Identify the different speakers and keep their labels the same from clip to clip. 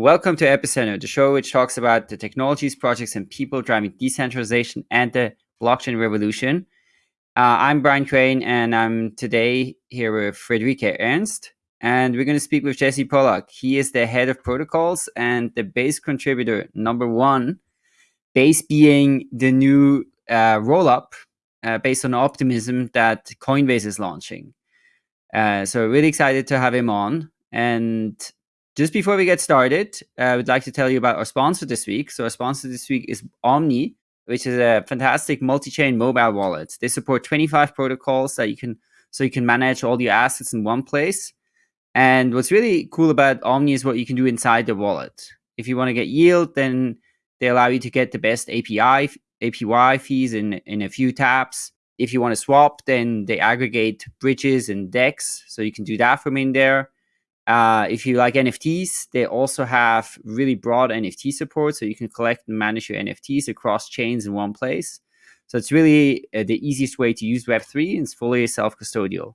Speaker 1: Welcome to Epicenter, the show which talks about the technologies, projects, and people driving decentralization and the blockchain revolution. Uh, I'm Brian Crain, and I'm today here with Friederike Ernst, and we're going to speak with Jesse Pollak. He is the head of protocols and the base contributor number one, base being the new uh, rollup uh, based on optimism that Coinbase is launching. Uh, so really excited to have him on. And just before we get started, uh, I would like to tell you about our sponsor this week. So our sponsor this week is Omni, which is a fantastic multi-chain mobile wallet. They support 25 protocols that you can so you can manage all your assets in one place. And what's really cool about Omni is what you can do inside the wallet. If you want to get yield, then they allow you to get the best API APY fees in in a few taps. If you want to swap, then they aggregate bridges and DEX, so you can do that from in there. Uh, if you like NFTs, they also have really broad NFT support, so you can collect and manage your NFTs across chains in one place. So it's really uh, the easiest way to use Web3 and it's fully self-custodial.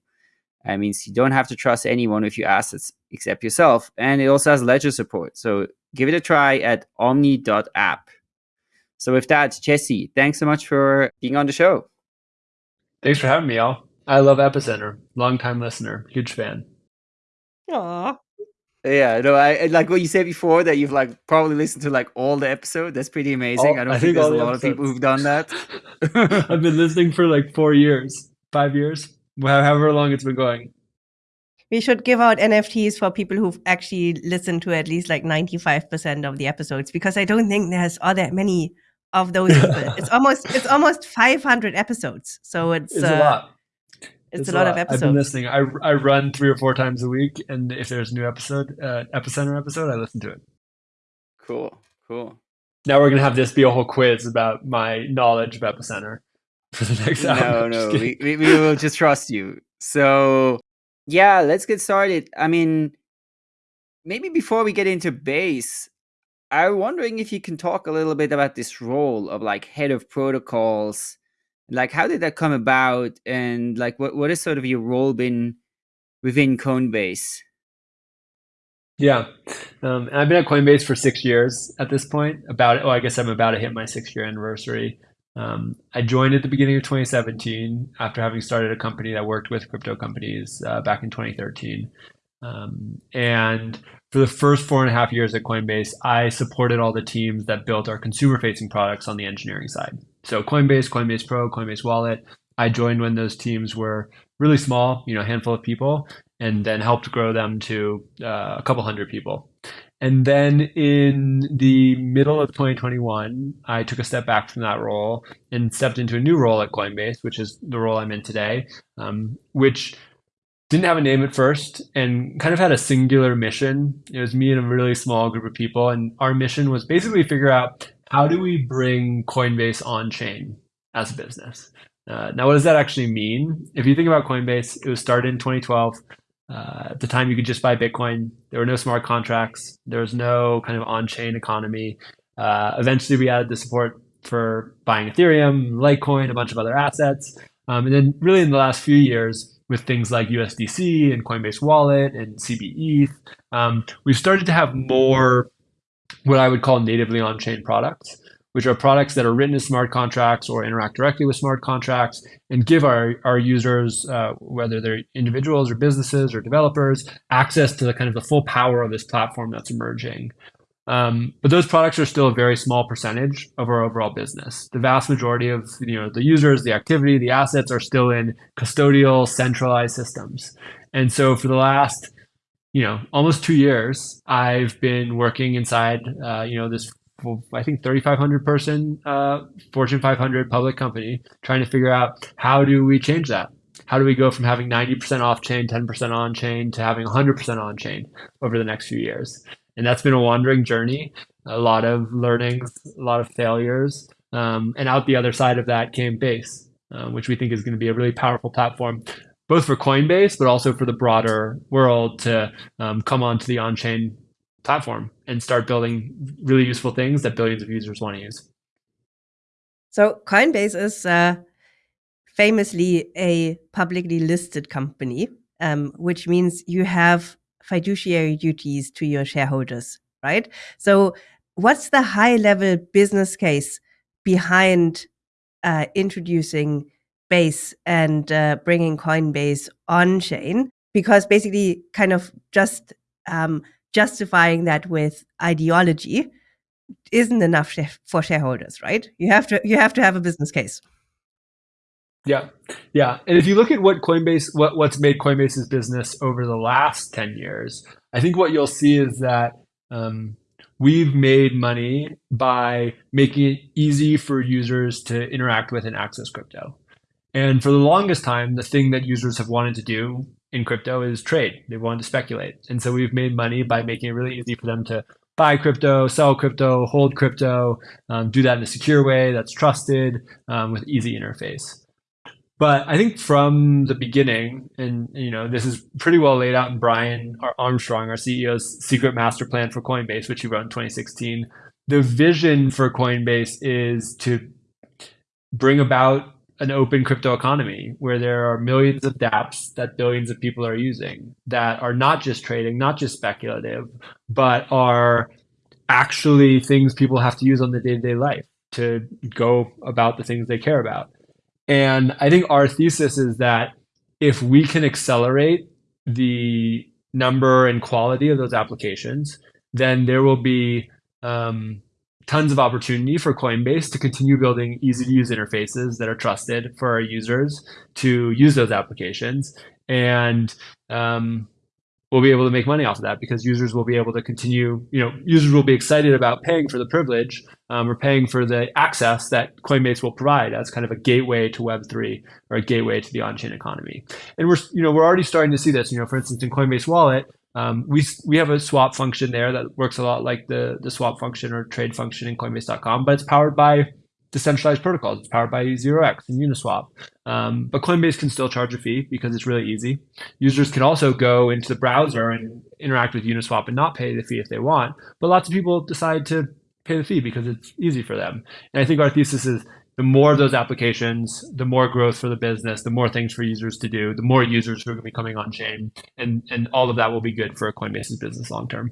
Speaker 1: That means you don't have to trust anyone with your assets except yourself. And it also has ledger support. So give it a try at omni.app. So with that, Jesse, thanks so much for being on the show.
Speaker 2: Thanks for having me, all. I love Epicenter. Long time listener, huge fan.
Speaker 1: Aww. Yeah, no, I like what you said before that you've like probably listened to like all the episode. That's pretty amazing. All, I don't I think, think there's a lot episodes. of people who've done that.
Speaker 2: I've been listening for like four years, five years, however long it's been going.
Speaker 3: We should give out NFTs for people who've actually listened to at least like 95% of the episodes because I don't think there's all that many of those people. it's almost it's almost 500 episodes. So it's,
Speaker 2: it's uh, a lot
Speaker 3: it's, it's a, lot, lot, of episodes.
Speaker 2: I've been listening. I, I run three or four times a week, and if there's a new episode, uh, epicenter episode, I listen to it.
Speaker 1: Cool, cool.
Speaker 2: Now we're gonna have this be a whole quiz about my knowledge of epicenter for the next
Speaker 1: hour. No, no, we, we, we will just trust you. So yeah, let's get started. I mean, maybe before we get into base, I'm wondering if you can talk a little bit about this role of like head of protocols like how did that come about? And like what what has sort of your role been within coinbase?
Speaker 2: Yeah. Um, i've been at coinbase for six years at this point about oh i guess i'm about to hit my six year anniversary. Um, i joined at the beginning of 2017 after having started a company that worked with crypto companies uh, back in 2013 um, and for the first four and a half years at Coinbase, I supported all the teams that built our consumer facing products on the engineering side. So Coinbase, Coinbase Pro, Coinbase Wallet. I joined when those teams were really small, you know, a handful of people, and then helped grow them to uh, a couple hundred people. And then in the middle of 2021, I took a step back from that role and stepped into a new role at Coinbase, which is the role I'm in today, um, which didn't have a name at first and kind of had a singular mission. It was me and a really small group of people. And our mission was basically figure out how do we bring Coinbase on chain as a business? Uh, now, what does that actually mean? If you think about Coinbase, it was started in 2012. Uh, at the time, you could just buy Bitcoin. There were no smart contracts. There was no kind of on-chain economy. Uh, eventually, we added the support for buying Ethereum, Litecoin, a bunch of other assets. Um, and then really in the last few years, with things like USDC and Coinbase Wallet and CBETH, um, we've started to have more what I would call natively on-chain products, which are products that are written as smart contracts or interact directly with smart contracts and give our, our users, uh, whether they're individuals or businesses or developers, access to the kind of the full power of this platform that's emerging. Um, but those products are still a very small percentage of our overall business. The vast majority of you know the users, the activity, the assets are still in custodial, centralized systems. And so for the last you know almost two years, I've been working inside uh, you know this I think 3,500 person uh, Fortune 500 public company, trying to figure out how do we change that. How do we go from having 90% off chain, 10% on chain to having 100% on chain over the next few years? and that's been a wandering journey. A lot of learnings, a lot of failures, um, and out the other side of that came Base, uh, which we think is going to be a really powerful platform, both for Coinbase, but also for the broader world to um, come onto the on-chain platform and start building really useful things that billions of users want to use.
Speaker 3: So Coinbase is uh, famously a publicly listed company, um, which means you have fiduciary duties to your shareholders. right? So, what's the high level business case behind uh, introducing Base and uh, bringing Coinbase on chain? Because basically, kind of just um, justifying that with ideology isn't enough for shareholders, right? You have to you have to have a business case.
Speaker 2: Yeah, yeah. And if you look at what Coinbase, what what's made Coinbase's business over the last ten years, I think what you'll see is that um, we've made money by making it easy for users to interact with and access crypto. And for the longest time, the thing that users have wanted to do in crypto is trade. They wanted to speculate. And so we've made money by making it really easy for them to buy crypto, sell crypto, hold crypto, um, do that in a secure way that's trusted um, with easy interface. But I think from the beginning, and you know, this is pretty well laid out in Brian Armstrong, our CEO's secret master plan for Coinbase, which he wrote in 2016. The vision for Coinbase is to bring about an open crypto economy where there are millions of dApps that billions of people are using that are not just trading, not just speculative, but are actually things people have to use on the day to day life to go about the things they care about. And I think our thesis is that if we can accelerate the number and quality of those applications, then there will be um, tons of opportunity for Coinbase to continue building easy to use interfaces that are trusted for our users to use those applications. And um, we'll be able to make money off of that because users will be able to continue, you know, users will be excited about paying for the privilege um, or paying for the access that Coinbase will provide as kind of a gateway to Web3 or a gateway to the on-chain economy. And we're, you know, we're already starting to see this, you know, for instance, in Coinbase Wallet, um, we we have a swap function there that works a lot like the the swap function or trade function in Coinbase.com, but it's powered by decentralized protocols. It's powered by 0x and Uniswap. Um, but Coinbase can still charge a fee because it's really easy. Users can also go into the browser and interact with Uniswap and not pay the fee if they want. But lots of people decide to pay the fee because it's easy for them. And I think our thesis is the more of those applications, the more growth for the business, the more things for users to do, the more users who are going to be coming on chain, and and all of that will be good for a Coinbase's business long term.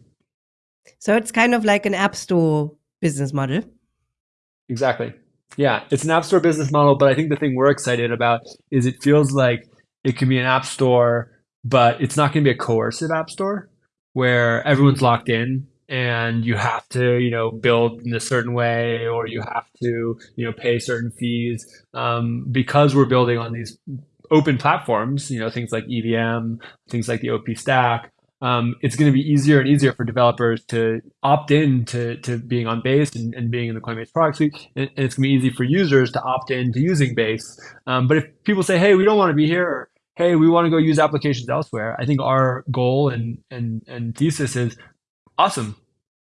Speaker 3: So it's kind of like an app store business model.
Speaker 2: Exactly. Yeah, it's an app store business model, but I think the thing we're excited about is it feels like it can be an app store, but it's not going to be a coercive app store where everyone's mm-hmm. locked in and you have to you know build in a certain way or you have to you know pay certain fees um, because we're building on these open platforms you know things like evm things like the op stack um, it's going to be easier and easier for developers to opt in to, to being on base and, and being in the coinbase product suite and, and it's going to be easy for users to opt in to using base um, but if people say hey we don't want to be here hey, we want to go use applications elsewhere. I think our goal and and and thesis is awesome.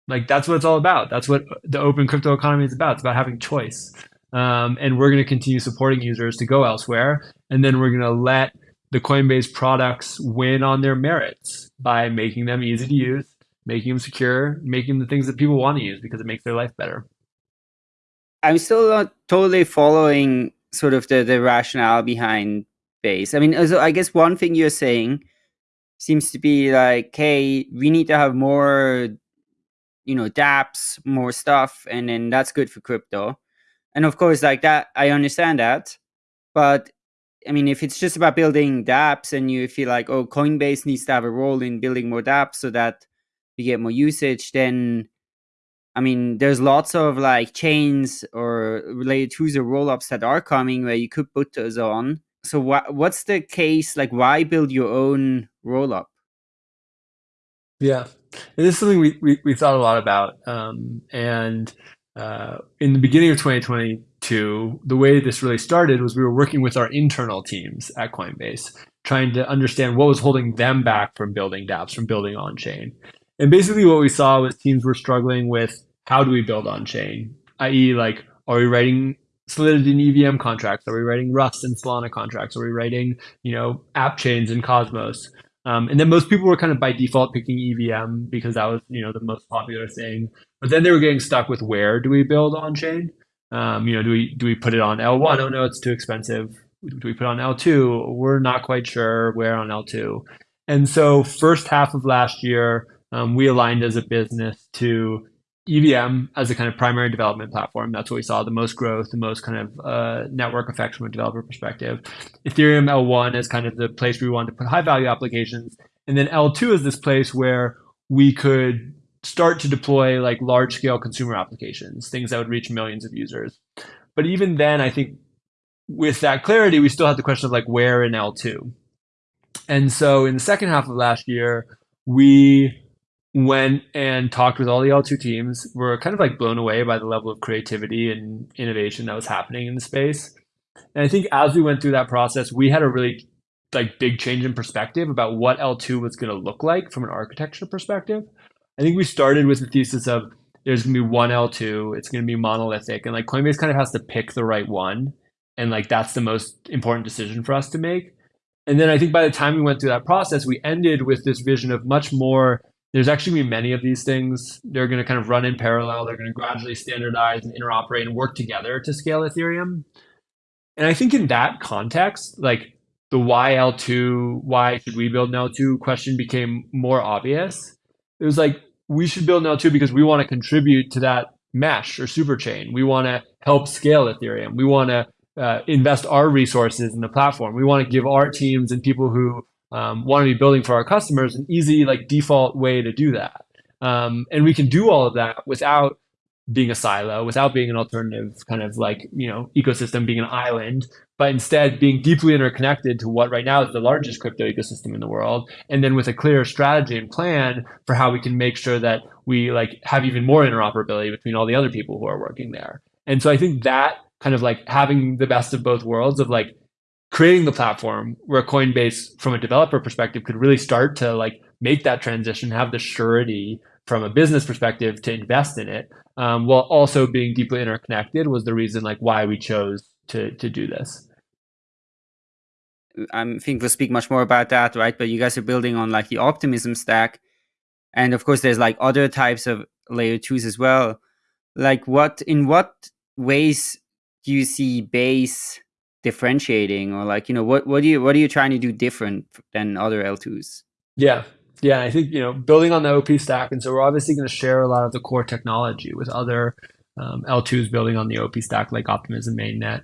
Speaker 2: Like that's what it's all about. That's what the open crypto economy is about. It's about having choice. Um, and we're going to continue supporting users to go elsewhere. And then we're going to let the Coinbase products win on their merits by making them easy to use, making them secure, making the things that people want to use because it makes their life better.
Speaker 1: I'm still not totally following sort of the, the rationale behind Base. I mean, also, I guess one thing you're saying seems to be like, hey, we need to have more you know dapps more stuff and then that's good for crypto. And of course like that i understand that but i mean if it's just about building dapps and you feel like oh coinbase needs to have a role in building more dapps so that you get more usage then i mean there's lots of like chains or related or rollups that are coming where you could put those on. So what what's the case? Like why build your own rollup?
Speaker 2: Yeah this is something we, we, we thought a lot about. Um, and uh, in the beginning of 2022, the way this really started was we were working with our internal teams at Coinbase, trying to understand what was holding them back from building dApps, from building on chain. And basically, what we saw was teams were struggling with how do we build on chain, i.e., like, are we writing Solidity and EVM contracts? Are we writing Rust and Solana contracts? Are we writing, you know, app chains in Cosmos? Um, and then most people were kind of by default picking EVM because that was you know the most popular thing. But then they were getting stuck with where do we build on chain? Um, you know, do we do we put it on L1? Oh no, it's too expensive. Do we put on L2? We're not quite sure where on L2. And so first half of last year, um, we aligned as a business to EVM as a kind of primary development platform. That's what we saw the most growth, the most kind of uh, network effects from a developer perspective. Ethereum L1 is kind of the place we wanted to put high value applications. And then L2 is this place where we could start to deploy like large scale consumer applications, things that would reach millions of users. But even then, I think with that clarity, we still had the question of like where in L2. And so in the second half of last year, we went and talked with all the L2 teams. We're kind of like blown away by the level of creativity and innovation that was happening in the space. And I think as we went through that process, we had a really like big change in perspective about what L2 was going to look like from an architecture perspective. I think we started with the thesis of there's going to be one L2, it's going to be monolithic, and like Coinbase kind of has to pick the right one, and like that's the most important decision for us to make. And then I think by the time we went through that process, we ended with this vision of much more there's actually going to be many of these things. They're going to kind of run in parallel. They're going to gradually standardize and interoperate and work together to scale Ethereum. And I think in that context, like the why L2, why should we build an L2 question became more obvious. It was like, we should build an L2 because we want to contribute to that mesh or superchain. We want to help scale Ethereum. We want to uh, invest our resources in the platform. We want to give our teams and people who um, want to be building for our customers an easy like default way to do that. Um, and we can do all of that without being a silo, without being an alternative kind of like, you know, ecosystem, being an island, but instead being deeply interconnected to what right now is the largest crypto ecosystem in the world. And then with a clear strategy and plan for how we can make sure that we like have even more interoperability between all the other people who are working there. And so I think that kind of like having the best of both worlds of like creating the platform where Coinbase, from a developer perspective, could really start to like make that transition, have the surety from a business perspective to invest in it, um, while also being deeply interconnected was the reason like why we chose to to do this.
Speaker 1: I think we'll speak much more about that, right? But you guys are building on like the optimism stack, and of course, there's like other types of layer twos as well. Like, what in what ways do you see base differentiating or like you know what what do you what are you trying to do different than other l2s
Speaker 2: yeah. Yeah i think you know building on the op stack and so we're obviously going to share a lot of the core technology with other um, l2s building on the op stack like optimism mainnet.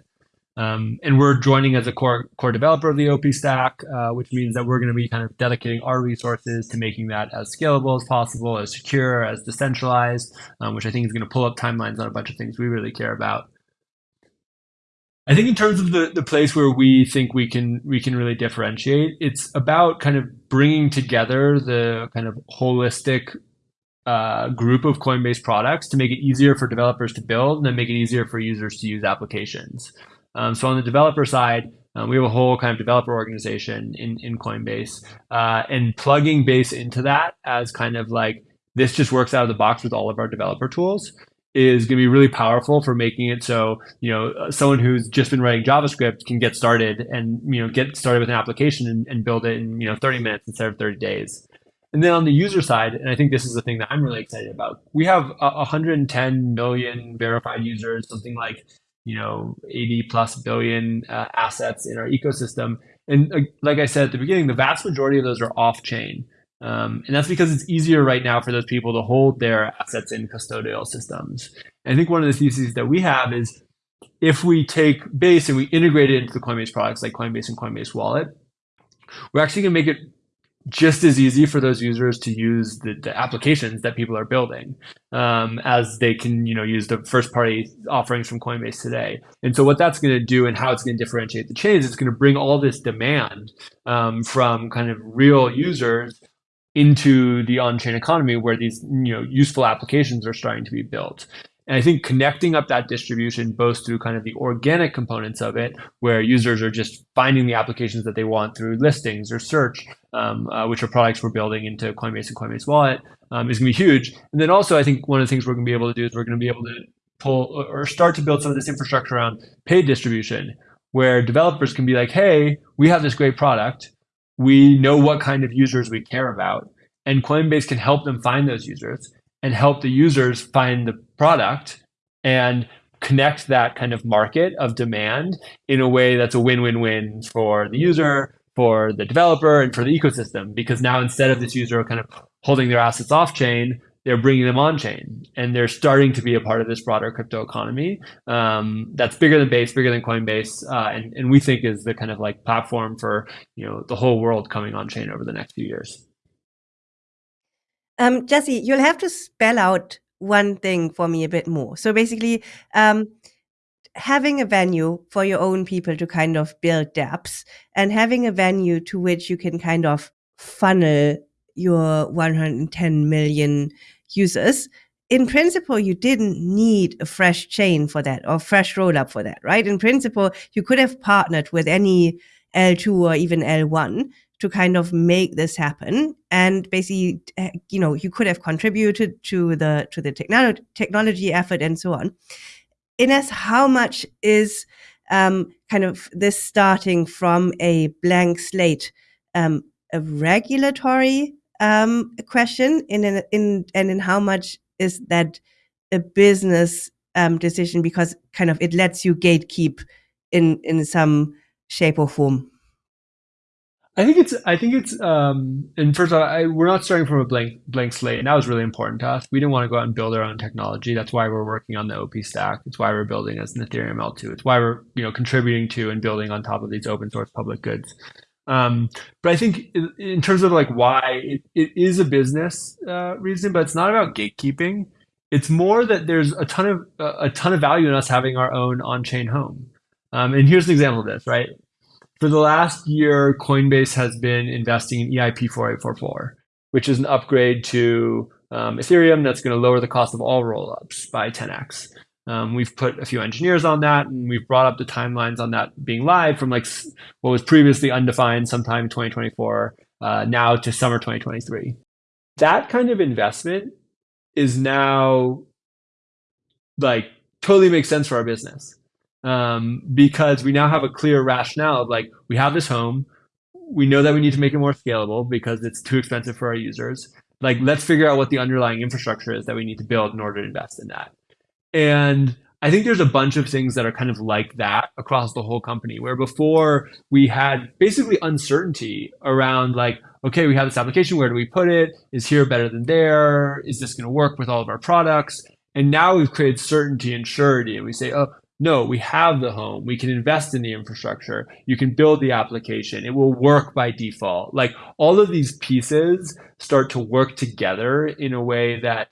Speaker 2: Um, and we're joining as a core core developer of the op stack uh, which means that we're going to be kind of dedicating our resources to making that as scalable as possible as secure as decentralized um, which i think is going to pull up timelines on a bunch of things we really care about I think in terms of the the place where we think we can we can really differentiate, it's about kind of bringing together the kind of holistic uh, group of Coinbase products to make it easier for developers to build and then make it easier for users to use applications. Um, so on the developer side, um, we have a whole kind of developer organization in, in Coinbase uh, and plugging base into that as kind of like this just works out of the box with all of our developer tools is going to be really powerful for making it so you know uh, someone who's just been writing JavaScript can get started and you know get started with an application and, and build it in you know 30 minutes instead of 30 days. And then on the user side, and I think this is the thing that I'm really excited about, we have 110 million verified users, something like you know 80 plus billion uh, assets in our ecosystem. And uh, like I said at the beginning, the vast majority of those are off chain. Um, and that's because it's easier right now for those people to hold their assets in custodial systems. And I think one of the theses that we have is if we take Base and we integrate it into the Coinbase products like Coinbase and Coinbase Wallet, we're actually going to make it just as easy for those users to use the, the applications that people are building um, as they can you know use the first party offerings from coinbase today and so what that's going to do and how it's going to differentiate the chains it's going to bring all this demand um, from kind of real users into the on-chain economy where these you know useful applications are starting to be built. And I think connecting up that distribution both through kind of the organic components of it, where users are just finding the applications that they want through listings or search, um, uh, which are products we're building into Coinbase and Coinbase Wallet, um, is going to be huge. And then also, I think one of the things we're going to be able to do is we're going to be able to pull or start to build some of this infrastructure around paid distribution, where developers can be like, hey, we have this great product we know what kind of users we care about and coinbase can help them find those users and help the users find the product and connect that kind of market of demand in a way that's a win-win-win for the user for the developer and for the ecosystem. Because now instead of this user kind of holding their assets off chain, they're bringing them on chain and they're starting to be a part of this broader crypto economy um, that's bigger than base bigger than coinbase uh, and, and we think is the kind of like platform for you know the whole world coming on chain over the next few years.
Speaker 3: Um, jesse you'll have to spell out one thing for me a bit more. So basically um, having a venue for your own people to kind of build dapps and having a venue to which you can kind of funnel your 110 million users, in principle, you didn't need a fresh chain for that or fresh rollup for that, right? In principle, you could have partnered with any L2 or even L1 to kind of make this happen. And basically, eh, you know, you could have contributed to the to the technology technology effort and so on. Ines, how much is um, kind of this starting from a blank slate um, a regulatory um, question in, in, in and in how much is that a business um, decision because kind of it lets you gatekeep in in some shape or form
Speaker 2: I think it's. I think it's. Um, and first of all, I, we're not starting from a blank blank slate, and that was really important to us. We didn't want to go out and build our own technology. That's why we're working on the OP stack. It's why we're building as an Ethereum L2. It's why we're you know contributing to and building on top of these open source public goods. Um, but I think in, in, terms of like why it, it is a business uh, reason, but it's not about gatekeeping. It's more that there's a ton of uh, a ton of value in us having our own on-chain home. Um, and here's an example of this, right? For the last year, Coinbase has been investing in EIP 4844, which is an upgrade to um, Ethereum that's going to lower the cost of all rollups by 10x. Um, we've put a few engineers on that, and we've brought up the timelines on that being live from like what was previously undefined sometime 2024 uh, now to summer 2023. That kind of investment is now like totally makes sense for our business um, because we now have a clear rationale of like we have this home, we know that we need to make it more scalable because it's too expensive for our users. Like let's figure out what the underlying infrastructure is that we need to build in order to invest in that. And I think there's a bunch of things that are kind of like that across the whole company, where before we had basically uncertainty around like, okay, we have this application, where do we put it? Is here better than there? Is this going to work with all of our products? And now we've created certainty and surety, and we say, oh, no, we have the home. We can invest in the infrastructure. You can build the application. It will work by default. Like all of these pieces start to work together in a way that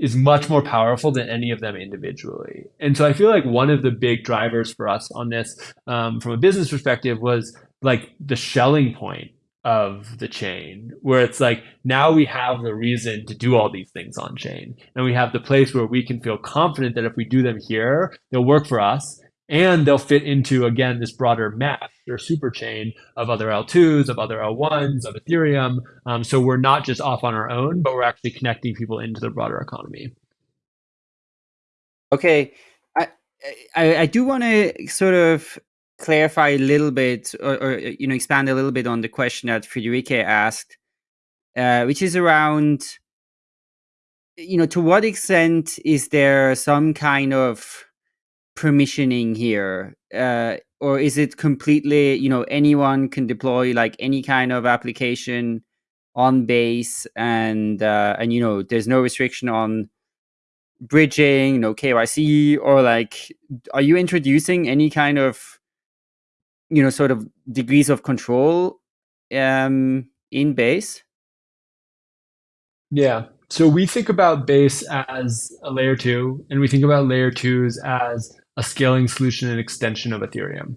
Speaker 2: is much more powerful than any of them individually. And so I feel like one of the big drivers for us on this um, from a business perspective was like the Schelling point of the chain where it's like now we have the reason to do all these things on chain and we have the place where we can feel confident that if we do them here they'll work for us and they'll fit into again this broader mesh or super chain of other L2s, of other L1s, of Ethereum. Um, so we're not just off on our own, but we're actually connecting people into the broader economy.
Speaker 1: Okay, I I, I do want to sort of clarify a little bit, or, or, you know, expand a little bit on the question that Friederike asked, uh, which is around, you know, to what extent is there some kind of permissioning here? Uh, or is it completely, you know, anyone can deploy like any kind of application on base and, uh, and, you know, there's no restriction on bridging, no KYC, or like, are you introducing any kind of, you know, sort of degrees of control um, in base?
Speaker 2: Yeah. So we think about base as a layer two, and we think about layer twos as a scaling solution and extension of Ethereum.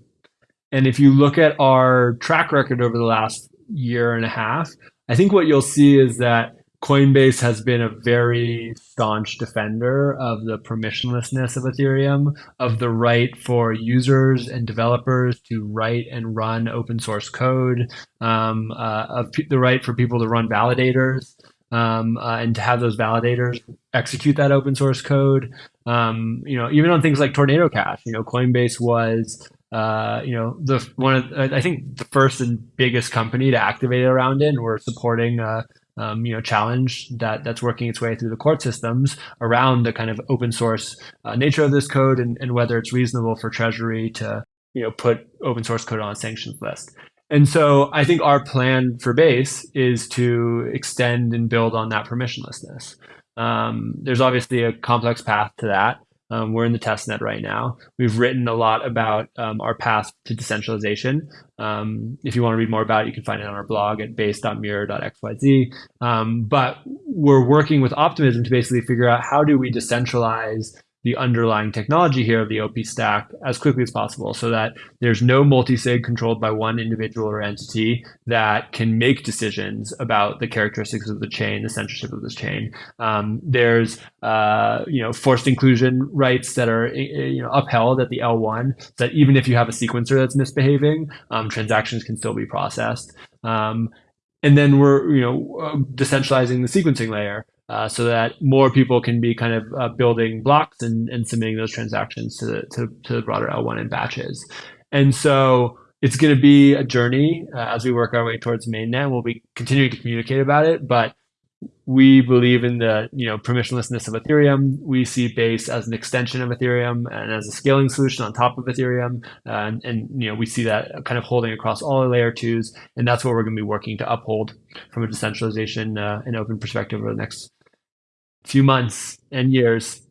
Speaker 2: And if you look at our track record over the last year and a half, I think what you'll see is that Coinbase has been a very staunch defender of the permissionlessness of Ethereum, of the right for users and developers to write and run open source code, um, uh, of the right for people to run validators um, uh, and to have those validators execute that open source code. Um, you know, even on things like Tornado Cash, you know, Coinbase was, uh, you know, the one of I think the first and biggest company to activate around it, and we're supporting. Uh, um, you know, challenge that that's working its way through the court systems around the kind of open source uh, nature of this code and, and whether it's reasonable for Treasury to, you know, put open source code on a sanctions list. And so I think our plan for Base is to extend and build on that permissionlessness. Um, there's obviously a complex path to that. Um, we're in the test net right now. We've written a lot about um, our path to decentralization. Um, if you want to read more about it, you can find it on our blog at base.mirror.xyz. Um, but we're working with Optimism to basically figure out how do we decentralize the underlying technology here of the OP stack as quickly as possible so that there's no multi-sig controlled by one individual or entity that can make decisions about the characteristics of the chain, the censorship of this chain. Um, there's uh, you know forced inclusion rights that are you know upheld at the L1 so that even if you have a sequencer that's misbehaving, um, transactions can still be processed. Um, and then we're you know uh, decentralizing the sequencing layer uh, so that more people can be kind of uh, building blocks and, and submitting those transactions to the, to, to the broader L1 in batches. And so it's going to be a journey uh, as we work our way towards mainnet. We'll be continuing to communicate about it, but we believe in the you know permissionlessness of Ethereum. We see Base as an extension of Ethereum and as a scaling solution on top of Ethereum, uh, and, and you know we see that kind of holding across all the layer twos, and that's what we're going to be working to uphold from a decentralization uh, and open perspective over the next few months and years.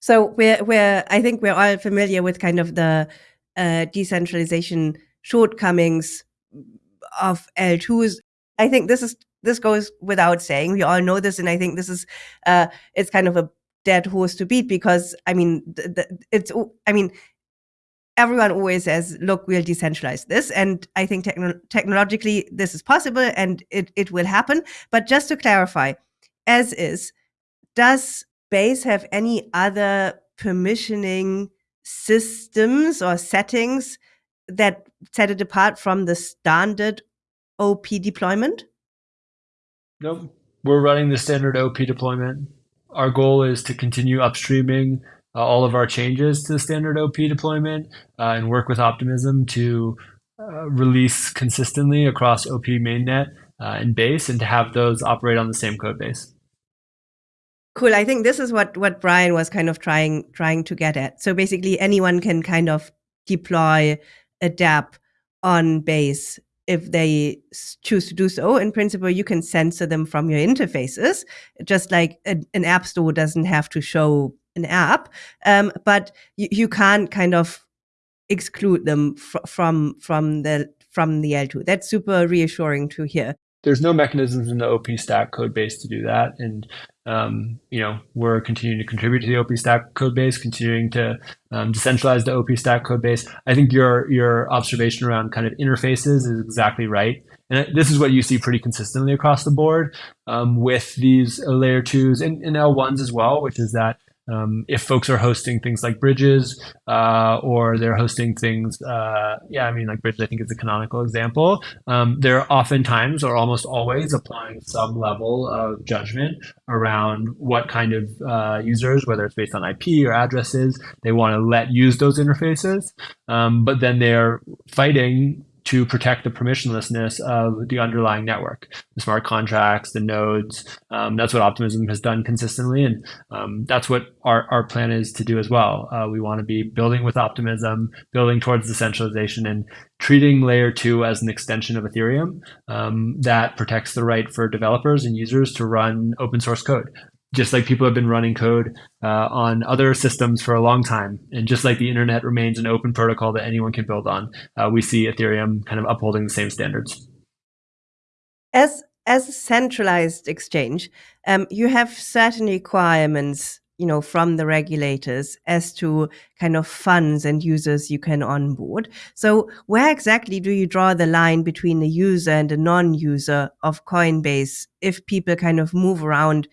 Speaker 3: So we're we're I think we're all familiar with kind of the uh, decentralization shortcomings of L2s. I think this is this goes without saying. We all know this, and I think this is uh, it's kind of a dead horse to beat because I mean it's I mean everyone always says, look, we'll decentralize this. And I think techno technologically this is possible and it, it will happen. But just to clarify, as is, does Base have any other permissioning systems or settings that set it apart from the standard OP deployment?
Speaker 2: Nope. We're running the standard OP deployment. Our goal is to continue upstreaming uh, all of our changes to the standard OP deployment uh, and work with Optimism to uh, release consistently across OP mainnet uh, and base and to have those operate on the same code base.
Speaker 3: Cool. I think this is what what Brian was kind of trying trying to get at. So basically, anyone can kind of deploy a dApp on base if they choose to do so. In principle, you can censor them from your interfaces, just like a, an app store doesn't have to show an app, um, but you, you can't kind of exclude them fr from from the from the L2. That's super reassuring to hear.
Speaker 2: There's no mechanisms in the OP stack code base to do that, and um, you know, we're continuing to contribute to the OP Stack code base, continuing to um, decentralize the OP Stack code base. I think your your observation around kind of interfaces is exactly right. And this is what you see pretty consistently across the board um, with these layer twos and, and L1s as well, which is that um, if folks are hosting things like bridges uh, or they're hosting things, uh, yeah, I mean, like bridges, I think is a canonical example. Um, they're oftentimes or almost always applying some level of judgment around what kind of uh, users, whether it's based on IP or addresses, they want to let use those interfaces. Um, but then they're fighting to protect the permissionlessness of the underlying network, the smart contracts, the nodes. Um, that's what Optimism has done consistently, and um, that's what our, our plan is to do as well. Uh, we want to be building with Optimism, building towards decentralization, and treating layer two as an extension of Ethereum um, that protects the right for developers and users to run open source code just like people have been running code uh, on other systems for a long time. And just like the internet remains an open protocol that anyone can build on, uh, we see Ethereum kind of upholding the same standards.
Speaker 3: As as a centralized exchange, um, you have certain requirements, you know, from the regulators as to kind of funds and users you can onboard. So where exactly do you draw the line between the user and the non-user of Coinbase if people kind of move around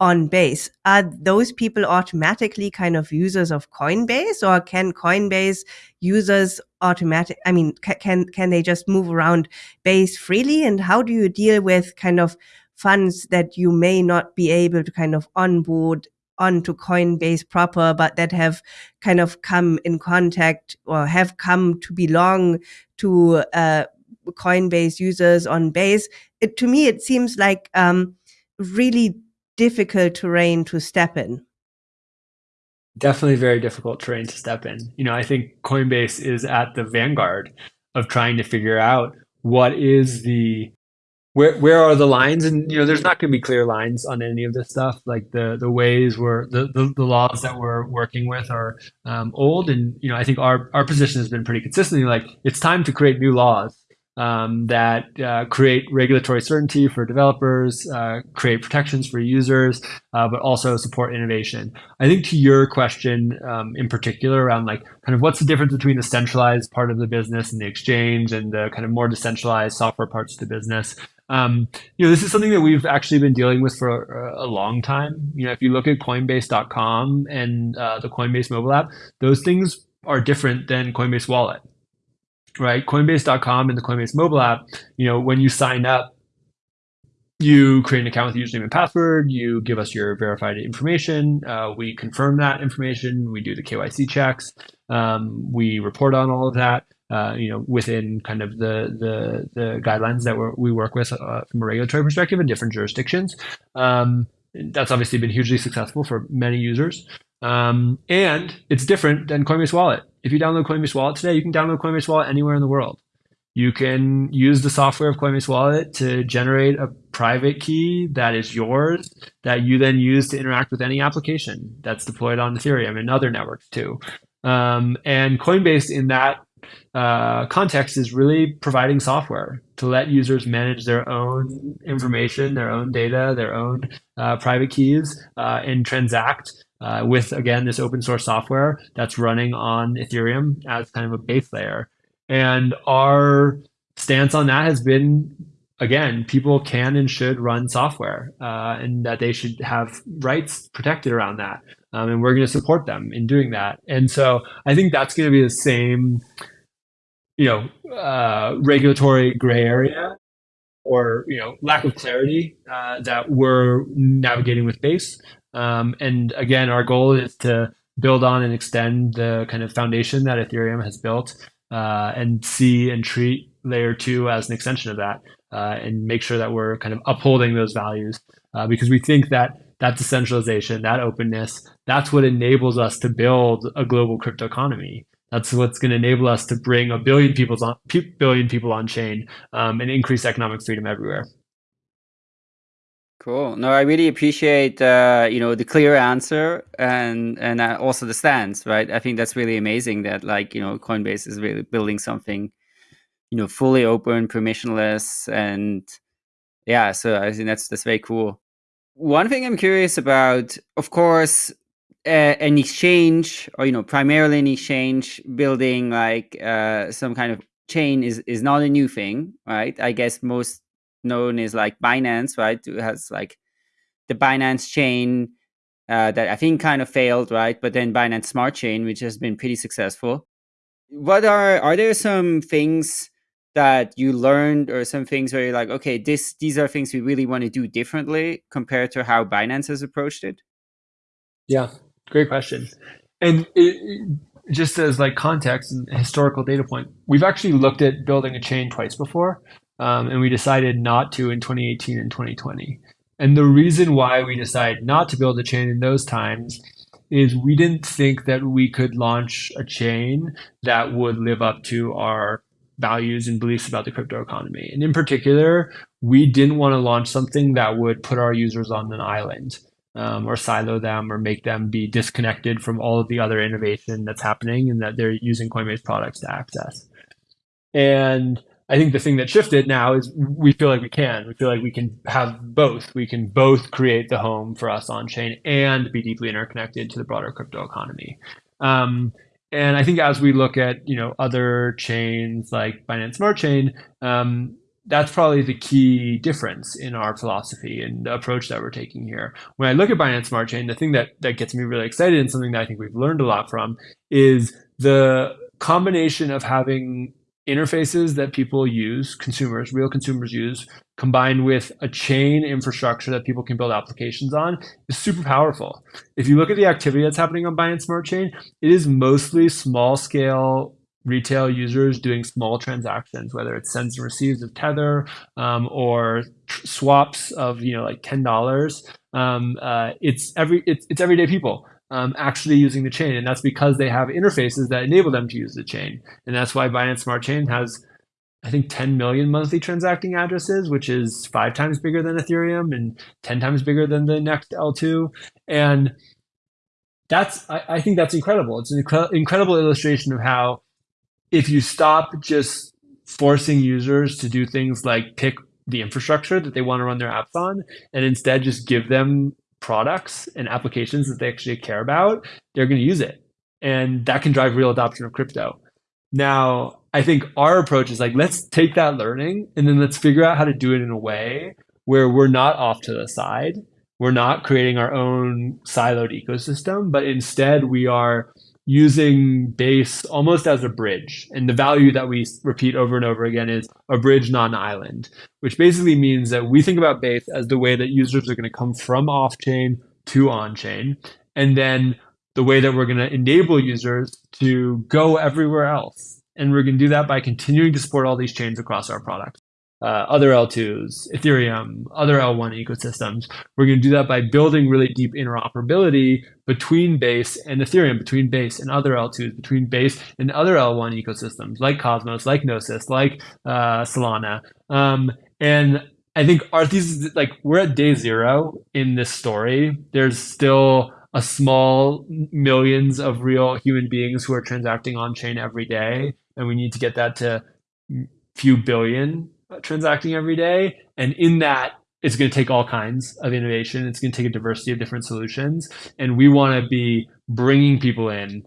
Speaker 3: on base. Are those people automatically kind of users of coinbase or can coinbase users automatic i mean can can they just move around base freely? And how do you deal with kind of funds that you may not be able to kind of onboard onto coinbase proper but that have kind of come in contact or have come to belong to uh, coinbase users on base? It, to me it seems like um, really difficult terrain to step in.
Speaker 2: Definitely very difficult terrain to step in. You know, I think Coinbase is at the vanguard of trying to figure out what is the where where are the lines? And you know there's not going to be clear lines on any of this stuff. Like the the ways we're the, the, the laws that we're working with are um, old. And you know i think our our position has been pretty consistently like it's time to create new laws um, that uh, create regulatory certainty for developers, uh, create protections for users, uh, but also support innovation. I think to your question um, in particular around like kind of what's the difference between the centralized part of the business and the exchange and the kind of more decentralized software parts of the business. Um, you know, this is something that we've actually been dealing with for a, a long time. You know, if you look at Coinbase.com and uh, the Coinbase mobile app, those things are different than Coinbase Wallet, right? Coinbase.com and the Coinbase mobile app, you know, when you sign up, you create an account with username and password. You give us your verified information. Uh, we confirm that information. We do the KYC checks. Um, we report on all of that uh, you know, within kind of the the, the guidelines that we work with uh, from a regulatory perspective in different jurisdictions. Um, that's obviously been hugely successful for many users. Um, and it's different than Coinbase Wallet. If you download Coinbase Wallet today, you can download Coinbase Wallet anywhere in the world. You can use the software of Coinbase Wallet to generate a private key that is yours that you then use to interact with any application that's deployed on Ethereum and other networks too. Um, and Coinbase in that uh, context is really providing software to let users manage their own information, their own data, their own uh, private keys, uh, and transact uh, with, again, this open source software that's running on Ethereum as kind of a base layer. And our stance on that has been again, people can and should run software uh, and that they should have rights protected around that. Um, and we're going to support them in doing that. And so I think that's going to be the same you know, uh, regulatory gray area or you know lack of clarity uh, that we're navigating with Base. Um, and again, our goal is to build on and extend the kind of foundation that Ethereum has built, uh, and see and treat layer two as an extension of that, uh, and make sure that we're kind of upholding those values uh, because we think that that decentralization, that openness, that's what enables us to build a global crypto economy. That's what's going to enable us to bring a billion people on billion people on chain um, and increase economic freedom everywhere.
Speaker 1: Cool. No, I really appreciate uh, you know the clear answer and and uh, also the stance. Right. I think that's really amazing that like you know Coinbase is really building something you know fully open, permissionless, and yeah. So I think that's that's very cool. One thing I'm curious about, of course, uh, an exchange or you know primarily an exchange building like uh, some kind of chain is is not a new thing right i guess most known is like binance right? It has like the binance chain uh, that i think kind of failed right? But then binance smart chain which has been pretty successful. What are are there some things that you learned or some things where you're like okay this these are things we really want to do differently compared to how binance has approached it
Speaker 2: yeah Great question. And it, just as like context and historical data point, we've actually looked at building a chain twice before, um, and we decided not to in 2018 and 2020. And the reason why we decided not to build a chain in those times is we didn't think that we could launch a chain that would live up to our values and beliefs about the crypto economy. And in particular, we didn't want to launch something that would put our users on an island um, or silo them or make them be disconnected from all of the other innovation that's happening and that they're using Coinbase products to access. And I think the thing that shifted now is we feel like we can. We feel like we can have both. We can both create the home for us on chain and be deeply interconnected to the broader crypto economy. Um, and I think as we look at you know other chains like Binance Smart Chain, um, that's probably the key difference in our philosophy and the approach that we're taking here. When I look at Binance Smart Chain, the thing that, that gets me really excited and something that I think we've learned a lot from is the combination of having interfaces that people use, consumers, real consumers use, combined with a chain infrastructure that people can build applications on is super powerful. If you look at the activity that's happening on Binance Smart Chain, it is mostly small scale retail users doing small transactions, whether it's sends and receives of Tether um, or swaps of you know like ten dollars. Um, uh, it's every it's, it's everyday people um, actually using the chain. And that's because they have interfaces that enable them to use the chain. And that's why Binance Smart Chain has, I think, 10 million monthly transacting addresses, which is five times bigger than Ethereum and 10 times bigger than the next L2. And that's, I, I think that's incredible. It's an incre- incredible illustration of how if you stop just forcing users to do things like pick the infrastructure that they want to run their apps on and instead just give them products and applications that they actually care about, they're going to use it. And that can drive real adoption of crypto. Now, I think our approach is like, let's take that learning and then let's figure out how to do it in a way where we're not off to the side. We're not creating our own siloed ecosystem, but instead we are using base almost as a bridge. And the value that we repeat over and over again is a bridge, not an island, which basically means that we think about base as the way that users are going to come from off chain to on chain. And then the way that we're going to enable users to go everywhere else. And we're going to do that by continuing to support all these chains across our product uh, other L2s, Ethereum, other L1 ecosystems. We're going to do that by building really deep interoperability between Base and Ethereum, between Base and other L2s, between Base and other L1 ecosystems like Cosmos, like Gnosis, like uh, Solana. Um, and I think our thesis is like we're at day zero in this story. There's still a small millions of real human beings who are transacting on chain every day, and we need to get that to few billion transacting every day. And in that, it's going to take all kinds of innovation. It's going to take a diversity of different solutions. And we want to be bringing people in,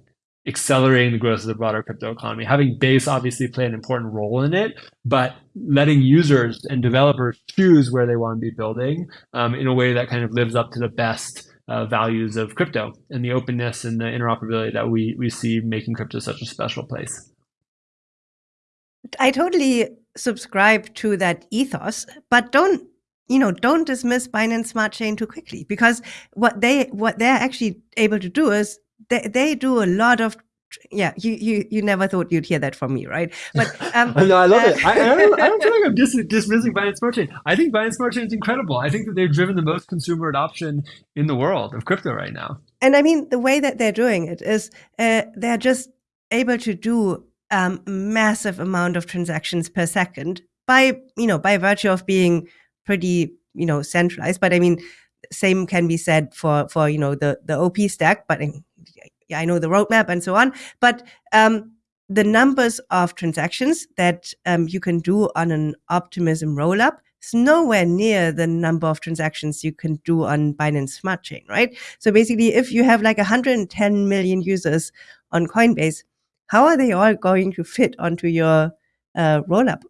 Speaker 2: accelerating the growth of the broader crypto economy. Having Base obviously play an important role in it, but letting users and developers choose where they want to be building um, in a way that kind of lives up to the best uh, values of crypto and the openness and the interoperability that we, we see making crypto such a special place.
Speaker 3: I totally subscribe to that ethos, but don't you know don't dismiss Binance Smart Chain too quickly because what they what they're actually able to do is they, they do a lot of yeah you, you you never thought you'd hear that from me right? But
Speaker 2: um, no i love uh, it I, I, don't, I don't feel like i'm dis- dismissing binance smart chain. I think binance smart chain is incredible. I think that they've driven the most consumer adoption in the world of crypto right now.
Speaker 3: And i mean the way that they're doing it is uh, they're just able to do um, massive amount of transactions per second by you know by virtue of being pretty you know centralized. But I mean, same can be said for for you know the the OP stack. But yeah, I know the roadmap and so on. But um, the numbers of transactions that um, you can do on an Optimism rollup is nowhere near the number of transactions you can do on Binance Smart Chain, right? So basically, if you have like 110 million users on Coinbase, how are they all going to fit onto your uh, rollup?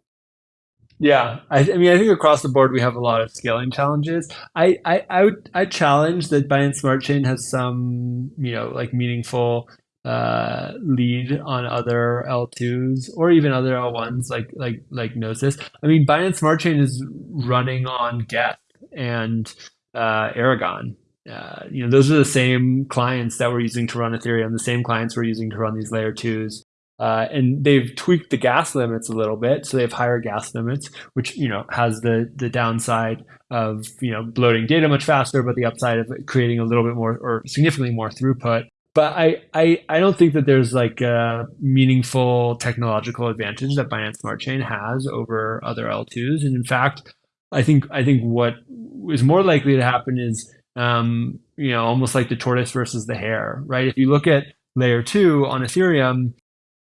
Speaker 2: Yeah, I, I, mean, I think across the board we have a lot of scaling challenges. I, I, I would I challenge that Binance Smart Chain has some, you know, like meaningful uh, lead on other L2s or even other L1s like like like Gnosis. I mean, Binance Smart Chain is running on Geth and uh, Erigon, uh, you know, those are the same clients that we're using to run Ethereum, the same clients we're using to run these layer twos. Uh, and they've tweaked the gas limits a little bit, so they have higher gas limits, which you know has the the downside of you know bloating data much faster, but the upside of creating a little bit more or significantly more throughput. But I I, I don't think that there's like a meaningful technological advantage that Binance Smart Chain has over other L2s, and in fact, I think I think what is more likely to happen is um, you know, almost like the tortoise versus the hare, right? If you look at layer two on Ethereum,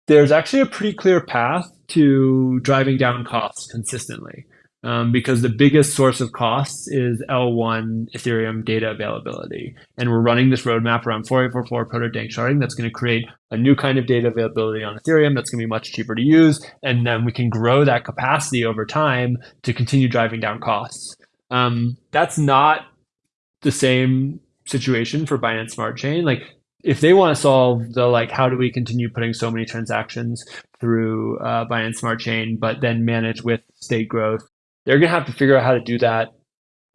Speaker 2: there's actually a pretty clear path to driving down costs consistently. Um, because the biggest source of costs is L1 Ethereum data availability. And we're running this roadmap around 4844 proto danksharding that's going to create a new kind of data availability on Ethereum that's going to be much cheaper to use. And then we can grow that capacity over time to continue driving down costs. Um, that's not the same situation for Binance Smart Chain. Like if they want to solve the like how do we continue putting so many transactions through uh, Binance Smart Chain, but then manage with state growth, they're gonna have to figure out how to do that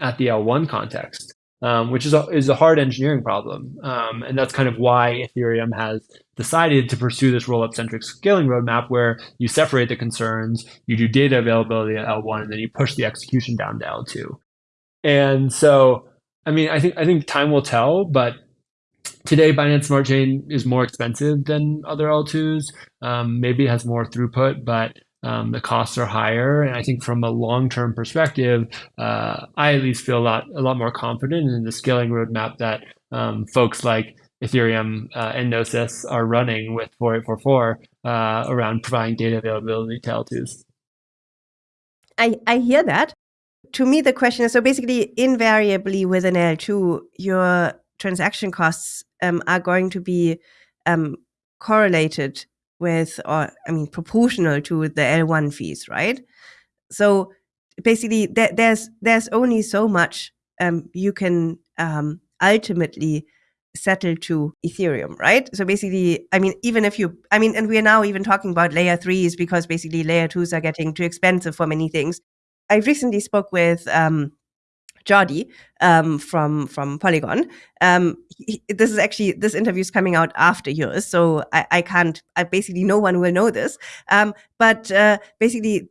Speaker 2: at the L1 context, um, which is a, is a hard engineering problem, um, and that's kind of why Ethereum has decided to pursue this rollup centric scaling roadmap where you separate the concerns, you do data availability at L1, and then you push the execution down to L2. And so I mean, I think I think time will tell, but today Binance Smart Chain is more expensive than other L2s. Um, maybe it has more throughput, but um, the costs are higher. And I think from a long-term perspective, uh, I at least feel a lot a lot more confident in the scaling roadmap that um, folks like Ethereum uh, and Gnosis are running with 4844 uh, around providing data availability to L2s.
Speaker 3: I, I hear that. To me, the question is so basically, invariably with an L2, your transaction costs um, are going to be um, correlated with, or I mean, proportional to the L1 fees, right? So basically, th- there's there's only so much um, you can um, ultimately settle to Ethereum, right? So basically, I mean, even if you, I mean, and we are now even talking about layer threes because basically layer twos are getting too expensive for many things. I recently spoke with um, Jordi um, from from Polygon. Um, he, this is actually this interview is coming out after yours, so I, I can't. I basically no one will know this. Um, but uh, basically,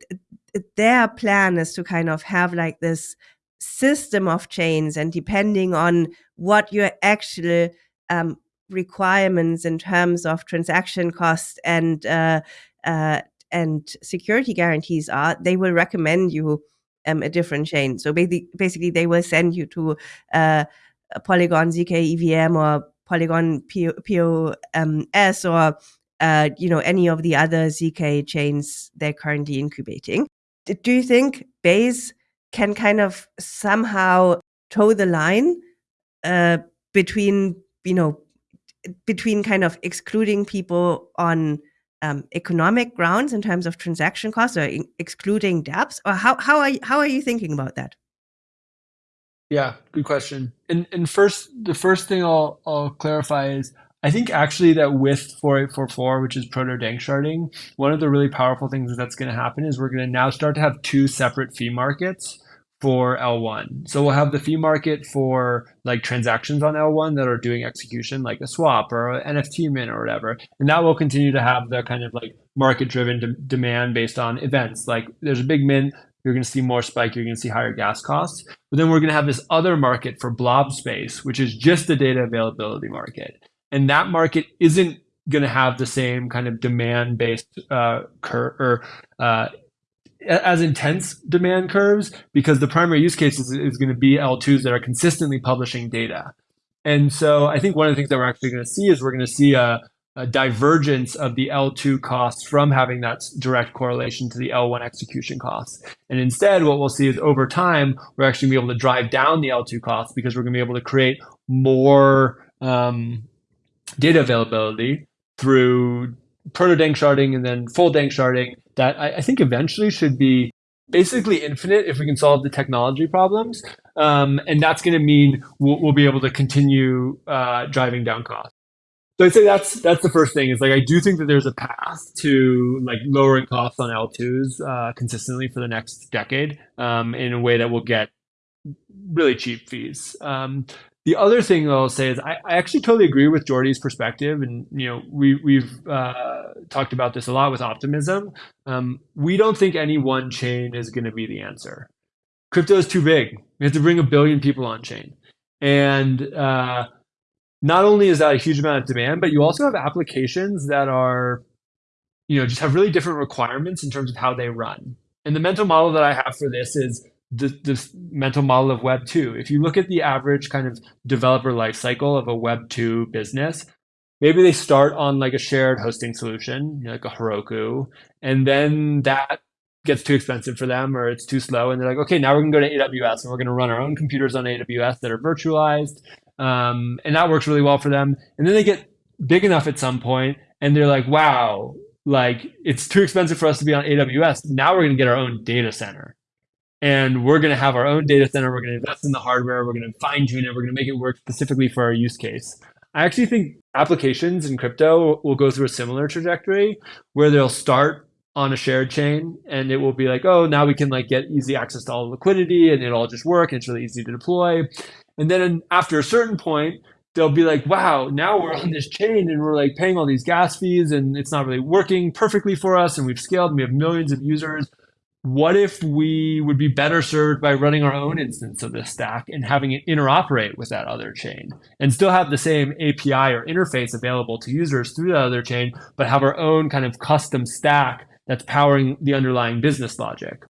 Speaker 3: their plan is to kind of have like this system of chains, and depending on what your actual um, requirements in terms of transaction cost and uh, uh, and security guarantees are, they will recommend you um, a different chain. So basically, basically they will send you to uh, Polygon ZK EVM or Polygon POS or uh, you know any of the other ZK chains they're currently incubating. Do you think Base can kind of somehow toe the line uh, between you know between kind of excluding people on um, economic grounds in terms of transaction costs or excluding dApps? Or how, how, are you, how are you thinking about that?
Speaker 2: Yeah, good question. And and first, the first thing I'll I'll clarify is I think actually that with 4844, which is proto danksharding, one of the really powerful things that's going to happen is we're going to now start to have two separate fee markets for L1. So we'll have the fee market for like transactions on L1 that are doing execution like a swap or an NFT mint or whatever. And that will continue to have the kind of like market driven de- demand based on events. Like there's a big mint, you're going to see more spike, you're going to see higher gas costs. But then we're going to have this other market for blob space, which is just the data availability market. And that market isn't going to have the same kind of demand based uh, curve or uh, as intense demand curves because the primary use case is, is going to be L2s that are consistently publishing data. And so I think one of the things that we're actually going to see is we're going to see a, a divergence of the L2 costs from having that direct correlation to the L1 execution costs. And instead, what we'll see is over time, we're actually going to be able to drive down the L2 costs because we're going to be able to create more um, data availability through proto dank sharding and then full dank sharding that I, I, think eventually should be basically infinite if we can solve the technology problems. Um, and that's going to mean we'll, we'll, be able to continue uh, driving down costs. So I'd say that's that's the first thing is like I do think that there's a path to like lowering costs on L2s uh, consistently for the next decade um, in a way that will get really cheap fees. Um, the other thing I'll say is I, I, actually totally agree with Jordi's perspective, and you know we we've uh, talked about this a lot with optimism. Um, we don't think any one chain is going to be the answer. Crypto is too big. We have to bring a billion people on chain, and uh, not only is that a huge amount of demand, but you also have applications that are, you know, just have really different requirements in terms of how they run. And the mental model that I have for this is the, the mental model of Web 2. If you look at the average kind of developer life cycle of a Web 2 business, maybe they start on like a shared hosting solution, like a Heroku, and then that gets too expensive for them or it's too slow. And they're like, okay, now we're going to go to AWS and we're going to run our own computers on AWS that are virtualized. Um, and that works really well for them. And then they get big enough at some point and they're like, wow, like it's too expensive for us to be on AWS. Now we're going to get our own data center and we're going to have our own data center. We're going to invest in the hardware. We're going to fine tune it. We're going to make it work specifically for our use case. I actually think applications in crypto will go through a similar trajectory where they'll start on a shared chain and it will be like, oh, now we can like get easy access to all the liquidity and it'll all just work and it's really easy to deploy. And then after a certain point, they'll be like, wow, now we're on this chain and we're like paying all these gas fees and it's not really working perfectly for us and we've scaled and we have millions of users what if we would be better served by running our own instance of this stack and having it interoperate with that other chain and still have the same API or interface available to users through that other chain, but have our own kind of custom stack that's powering the underlying business logic.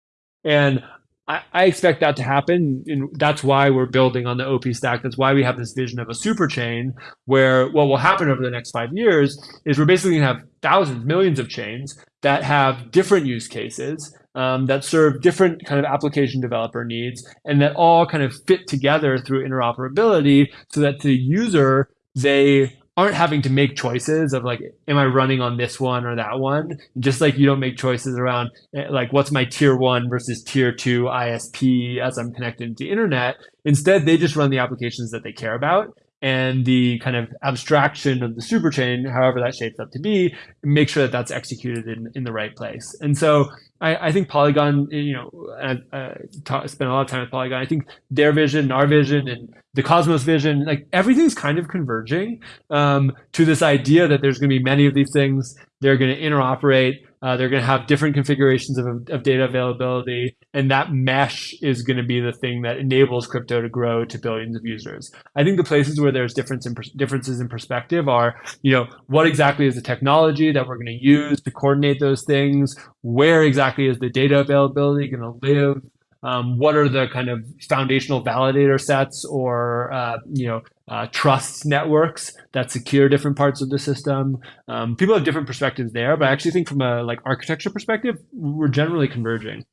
Speaker 2: And I, I expect that to happen. And that's why we're building on the OP stack. That's why we have this vision of a super chain where what will happen over the next five years is we're basically going to have thousands, millions of chains that have different use cases um, that serve different kind of application developer needs and that all kind of fit together through interoperability so that to the user, they aren't having to make choices of like, am I running on this one or that one? Just like you don't make choices around eh, like what's my tier one versus tier two ISP as I'm connected to internet. Instead, they just run the applications that they care about and the kind of abstraction of the superchain, however that shapes up to be, make sure that that's executed in, in the right place. And so I, I think Polygon, you know, I, I spent a lot of time with Polygon. I think their vision, our vision, and the Cosmos vision, like everything's kind of converging um, to this idea that there's going to be many of these things. They're going to interoperate. Uh, they're going to have different configurations of, of data availability, and that mesh is going to be the thing that enables crypto to grow to billions of users. I think the places where there's difference in differences in perspective are, you know, what exactly is the technology that we're going to use to coordinate those things? Where exactly is the data availability going to live? Um, what are the kind of foundational validator sets or uh, you know uh, trust networks that secure different parts of the system. Um, people have different perspectives there, but I actually think from a like architecture perspective, we're generally converging.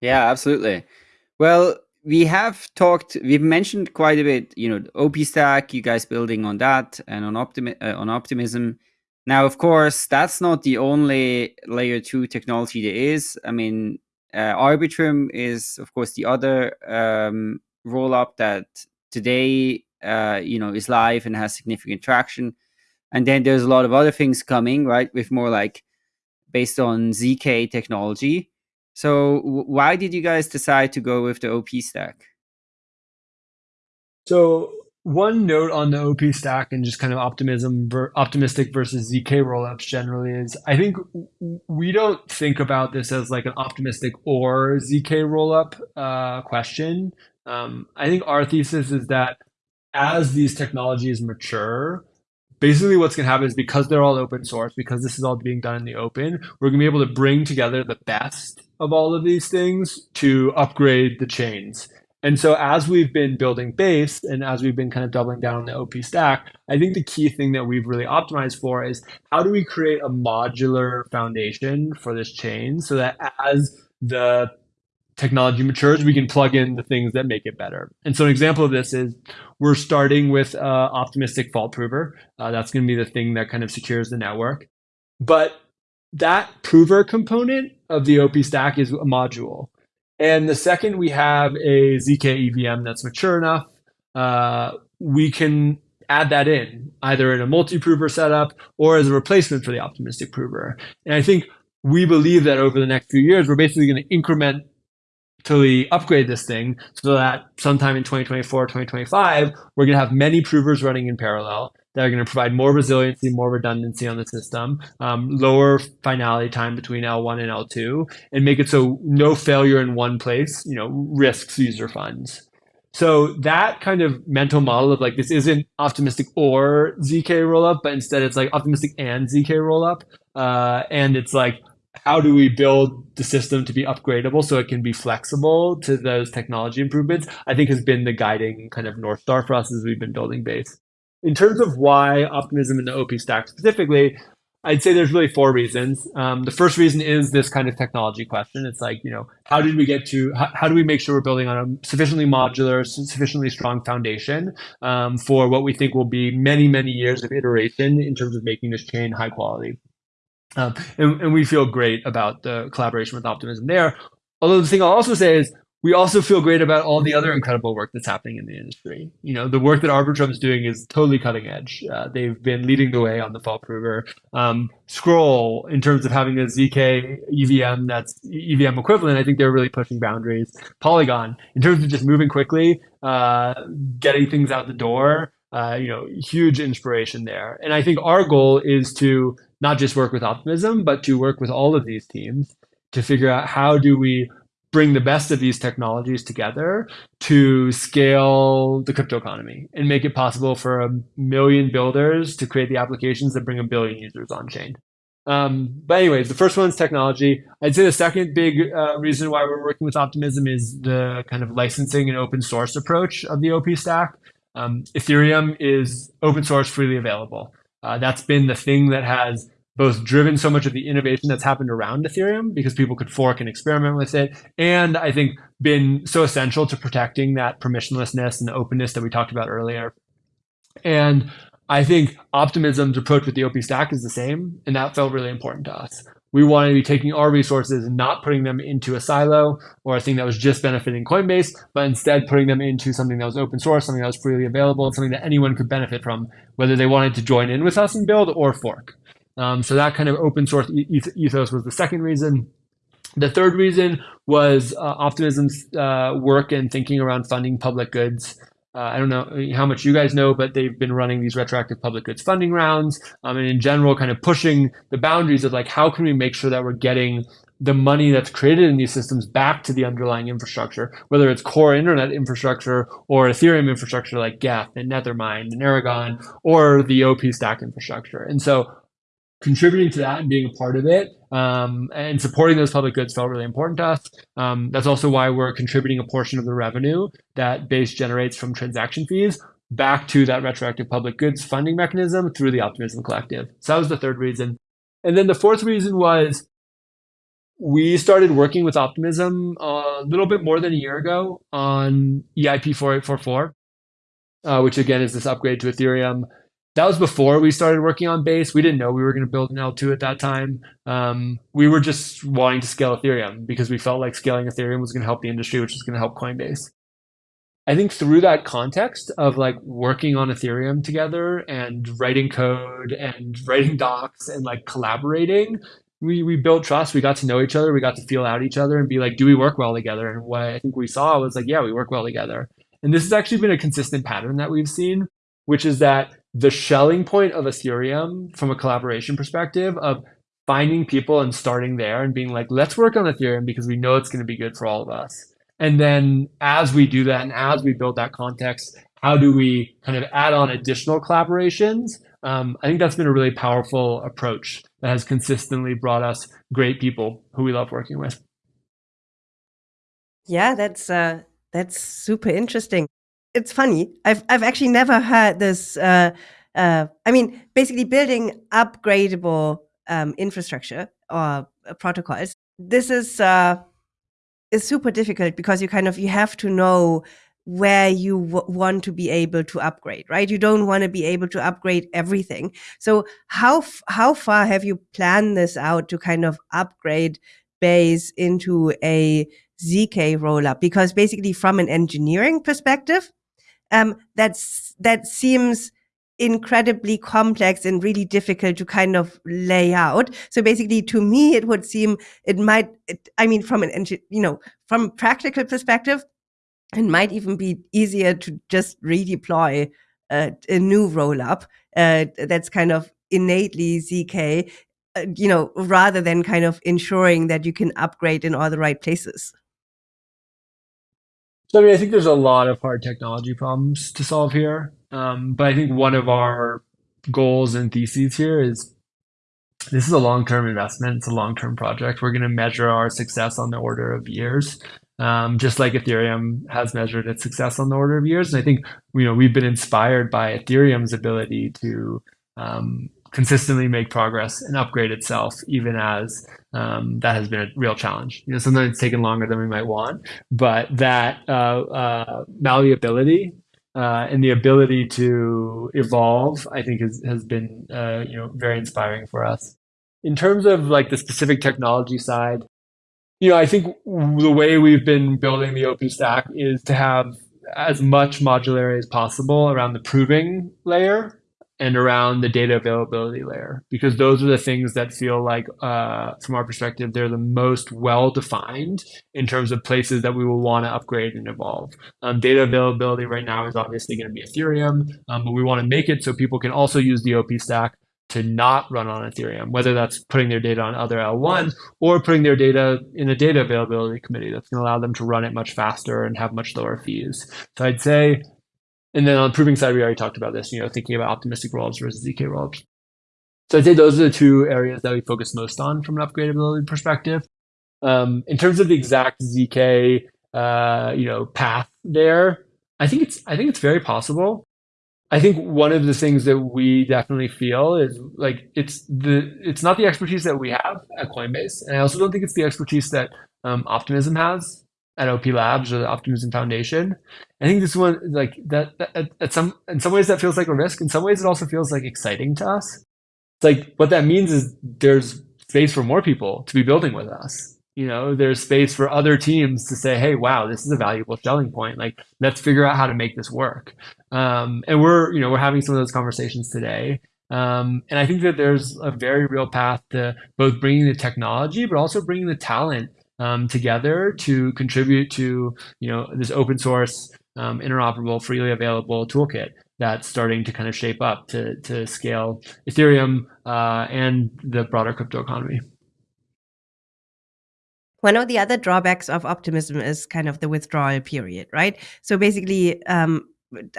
Speaker 1: Yeah, absolutely. Well, we have talked, we've mentioned quite a bit, you know, OP stack, you guys building on that and on, optimi uh, on optimism. Now, of course, that's not the only layer two technology there is. I mean, Arbitrum is, of course, the other um, roll up that today, uh, you know, is live and has significant traction. And then there's a lot of other things coming, right? With more like based on ZK technology. So why did you guys decide to go with the OP stack?
Speaker 2: So one note on the OP stack and just kind of optimism, optimistic versus ZK rollups generally is I think we don't think about this as like an optimistic or ZK rollup uh, question. Um, I think our thesis is that as these technologies mature, basically what's going to happen is because they're all open source, because this is all being done in the open, we're going to be able to bring together the best of all of these things to upgrade the chains. And so as we've been building base and as we've been kind of doubling down on the OP stack, I think the key thing that we've really optimized for is how do we create a modular foundation for this chain so that as the technology matures, we can plug in the things that make it better. And so an example of this is we're starting with uh, optimistic fault prover. Uh, that's going to be the thing that kind of secures the network. But that prover component of the OP stack is a module. And the second we have a ZK EVM that's mature enough, uh, we can add that in either in a multi-prover setup or as a replacement for the optimistic prover. And I think we believe that over the next few years, we're basically going to increment to upgrade this thing so that sometime in 2024, 2025, we're going to have many provers running in parallel that are going to provide more resiliency, more redundancy on the system, um, lower finality time between L1 and L2, and make it so no failure in one place, you know, risks user funds. So that kind of mental model of like this isn't optimistic or ZK rollup, but instead it's like optimistic and ZK rollup, uh, and it's like how do we build the system to be upgradable so it can be flexible to those technology improvements, I think has been the guiding kind of North Star for us as we've been building base. In terms of why optimism in the OP stack specifically, I'd say there's really four reasons. Um, the first reason is this kind of technology question. It's like, you know, how did we get to, how, how do we make sure we're building on a sufficiently modular, sufficiently strong foundation um, for what we think will be many, many years of iteration in terms of making this chain high quality. Um, and, and we feel great about the collaboration with Optimism there. Although the thing I'll also say is we also feel great about all the other incredible work that's happening in the industry. You know, the work that Arbitrum is doing is totally cutting edge. Uh, they've been leading the way on the fault prover. Um, Scroll, in terms of having a ZK EVM that's EVM equivalent, I think they're really pushing boundaries. Polygon, in terms of just moving quickly, uh, getting things out the door, uh, you know, huge inspiration there. And I think our goal is to not just work with Optimism, but to work with all of these teams to figure out how do we bring the best of these technologies together to scale the crypto economy and make it possible for a million builders to create the applications that bring a billion users on chain. Um, but anyways, the first one is technology. I'd say the second big uh, reason why we're working with Optimism is the kind of licensing and open source approach of the OP stack. Um, Ethereum is open source, freely available. Uh, that's been the thing that has both driven so much of the innovation that's happened around Ethereum because people could fork and experiment with it, and I think been so essential to protecting that permissionlessness and openness that we talked about earlier. And I think Optimism's approach with the OP stack is the same, and that felt really important to us. We wanted to be taking our resources and not putting them into a silo or a thing that was just benefiting Coinbase, but instead putting them into something that was open source, something that was freely available, and something that anyone could benefit from, whether they wanted to join in with us and build or fork. Um, so that kind of open source ethos was the second reason. The third reason was uh, Optimism's uh, work and thinking around funding public goods. Uh, I don't know how much you guys know, but they've been running these retroactive public goods funding rounds, um, and in general, kind of pushing the boundaries of like how can we make sure that we're getting the money that's created in these systems back to the underlying infrastructure, whether it's core internet infrastructure or Ethereum infrastructure like Geth and Nethermind and Erigon, or the OP stack infrastructure. And so contributing to that and being a part of it um, and supporting those public goods felt really important to us. Um, that's also why we're contributing a portion of the revenue that Base generates from transaction fees back to that retroactive public goods funding mechanism through the Optimism Collective. So that was the third reason. And then the fourth reason was we started working with Optimism a little bit more than a year ago on EIP 4844, uh, which again is this upgrade to Ethereum that was before we started working on base. We didn't know we were going to build an L2 at that time. Um, we were just wanting to scale Ethereum because we felt like scaling Ethereum was going to help the industry, which was going to help Coinbase. I think through that context of like working on Ethereum together and writing code and writing docs and like collaborating, we, we built trust. We got to know each other. We got to feel out each other and be like, do we work well together? And what I think we saw was like, yeah, we work well together. And this has actually been a consistent pattern that we've seen, which is that the Schelling point of Ethereum from a collaboration perspective of finding people and starting there and being like, let's work on Ethereum because we know it's going to be good for all of us. And then as we do that and as we build that context, how do we kind of add on additional collaborations? Um, I think that's been a really powerful approach that has consistently brought us great people who we love working with.
Speaker 3: Yeah, that's uh, that's super interesting it's funny. I've I've actually never heard this. Uh, uh, I mean, basically building upgradable um, infrastructure or uh, protocols. This is uh, is super difficult because you kind of you have to know where you want to be able to upgrade, right? You don't want to be able to upgrade everything. So how how far have you planned this out to kind of upgrade base into a zk rollup? Because basically, from an engineering perspective, um, that's that seems incredibly complex and really difficult to kind of lay out. So basically, to me, it would seem it might. It, I mean, from an you know, from practical perspective, it might even be easier to just redeploy a new rollup uh, that's kind of innately zk. Uh, you know, rather than kind of ensuring that you can upgrade in all the right places.
Speaker 2: So I mean, I think there's a lot of hard technology problems to solve here. Um, but I think one of our goals and theses here is this is a long-term investment. It's a long-term project. We're going to measure our success on the order of years, um, just like Ethereum has measured its success on the order of years. And I think you know we've been inspired by Ethereum's ability to um, consistently make progress and upgrade itself, even as um, that has been a real challenge. You know, sometimes it's taken longer than we might want, but that uh, uh, malleability uh, and the ability to evolve, I think, has has been uh, you know very inspiring for us. In terms of like the specific technology side, you know, I think the way we've been building the OP stack is to have as much modularity as possible around the proving layer and around the data availability layer because those are the things that feel like uh, from our perspective they're the most well defined in terms of places that we will want to upgrade and evolve um, data availability right now is obviously going to be ethereum um, but we want to make it so people can also use the op stack to not run on Ethereum, whether that's putting their data on other L1s or putting their data in a data availability committee that's going to allow them to run it much faster and have much lower fees. So I'd say, and then on the proving side, we already talked about this, you know, thinking about optimistic rollups versus ZK rollups. So I'd say those are the two areas that we focus most on from an upgradability perspective. Um, in terms of the exact ZK, uh, you know, path there, I think it's I think it's very possible. I think one of the things that we definitely feel is like it's the it's not the expertise that we have at Coinbase, and I also don't think it's the expertise that um, Optimism has at OP Labs or the Optimism Foundation. I think this one like that, that at some in some ways that feels like a risk. In some ways, it also feels like exciting to us. It's like what that means is there's space for more people to be building with us you know there's space for other teams to say hey wow this is a valuable selling point like let's figure out how to make this work um, and we're you know we're having some of those conversations today um, and i think that there's a very real path to both bringing the technology but also bringing the talent um, together to contribute to you know this open source um, interoperable freely available toolkit that's starting to kind of shape up to, to scale ethereum uh, and the broader crypto economy
Speaker 3: one of the other drawbacks of optimism is kind of the withdrawal period, right? So basically, um,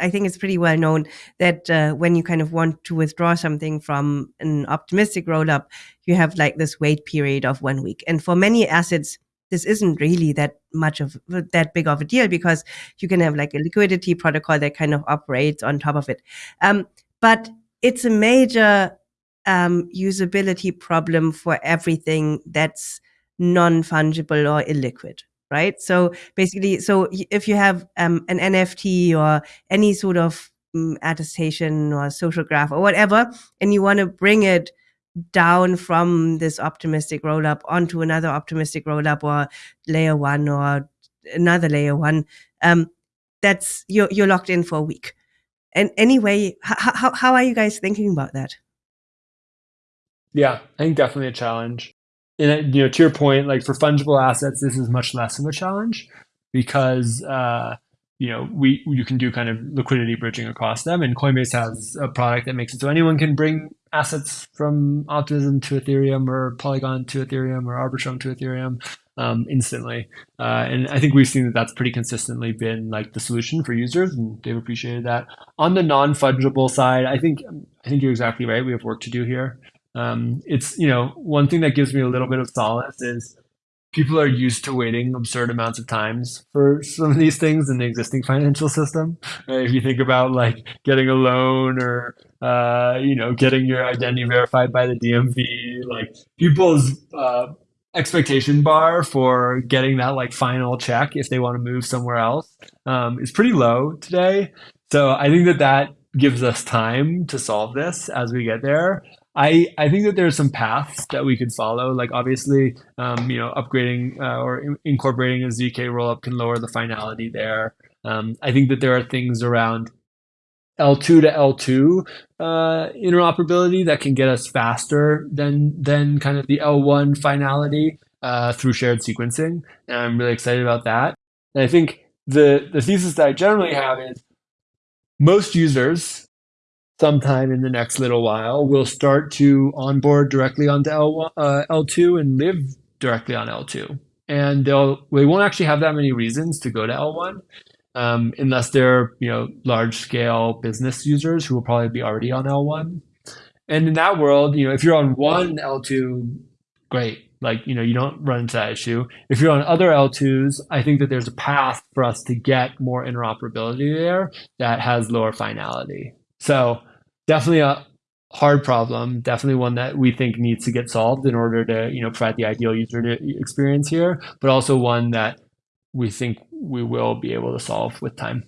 Speaker 3: I think it's pretty well known that uh, when you kind of want to withdraw something from an optimistic roll up, you have like this wait period of one week. And for many assets, this isn't really that much of that big of a deal because you can have like a liquidity protocol that kind of operates on top of it. Um, but it's a major um, usability problem for everything that's non-fungible or illiquid right so basically so if you have um, an nft or any sort of um, attestation or social graph or whatever and you want to bring it down from this optimistic roll up onto another optimistic roll up or layer one or another layer one um, that's you're, you're locked in for a week. And anyway how, how are you guys thinking about that?
Speaker 2: Yeah i think definitely a challenge. And you know, to your point, like for fungible assets, this is much less of a challenge because uh, you know we you can do kind of liquidity bridging across them, and Coinbase has a product that makes it so anyone can bring assets from Optimism to Ethereum or Polygon to Ethereum or Arbitrum to Ethereum um, instantly. Uh, and I think we've seen that that's pretty consistently been like the solution for users, and they've appreciated that. On the non fungible side, I think I think you're exactly right. We have work to do here. Um, it's you know one thing that gives me a little bit of solace is people are used to waiting absurd amounts of times for some of these things in the existing financial system. If you think about like getting a loan or uh, you know getting your identity verified by the DMV, like people's uh, expectation bar for getting that like final check if they want to move somewhere else um, is pretty low today. So I think that that gives us time to solve this as we get there. I, I think that there are some paths that we could follow. Like obviously, um, you know, upgrading uh, or in incorporating a zk rollup can lower the finality there. Um, I think that there are things around L2 to L2 uh, interoperability that can get us faster than than kind of the L1 finality uh, through shared sequencing, and I'm really excited about that. And I think the the thesis that I generally have is most users sometime in the next little while will start to onboard directly onto L1, uh, L2 and live directly on L2. And they'll they won't actually have that many reasons to go to L1 um, unless they're you know large scale business users who will probably be already on L1. And in that world, you know, if you're on one L2, great. Like, you know, you don't run into that issue. If you're on other L2s, I think that there's a path for us to get more interoperability there that has lower finality. So definitely a hard problem, definitely one that we think needs to get solved in order to you know provide the ideal user experience here, but also one that we think we will be able to solve with time.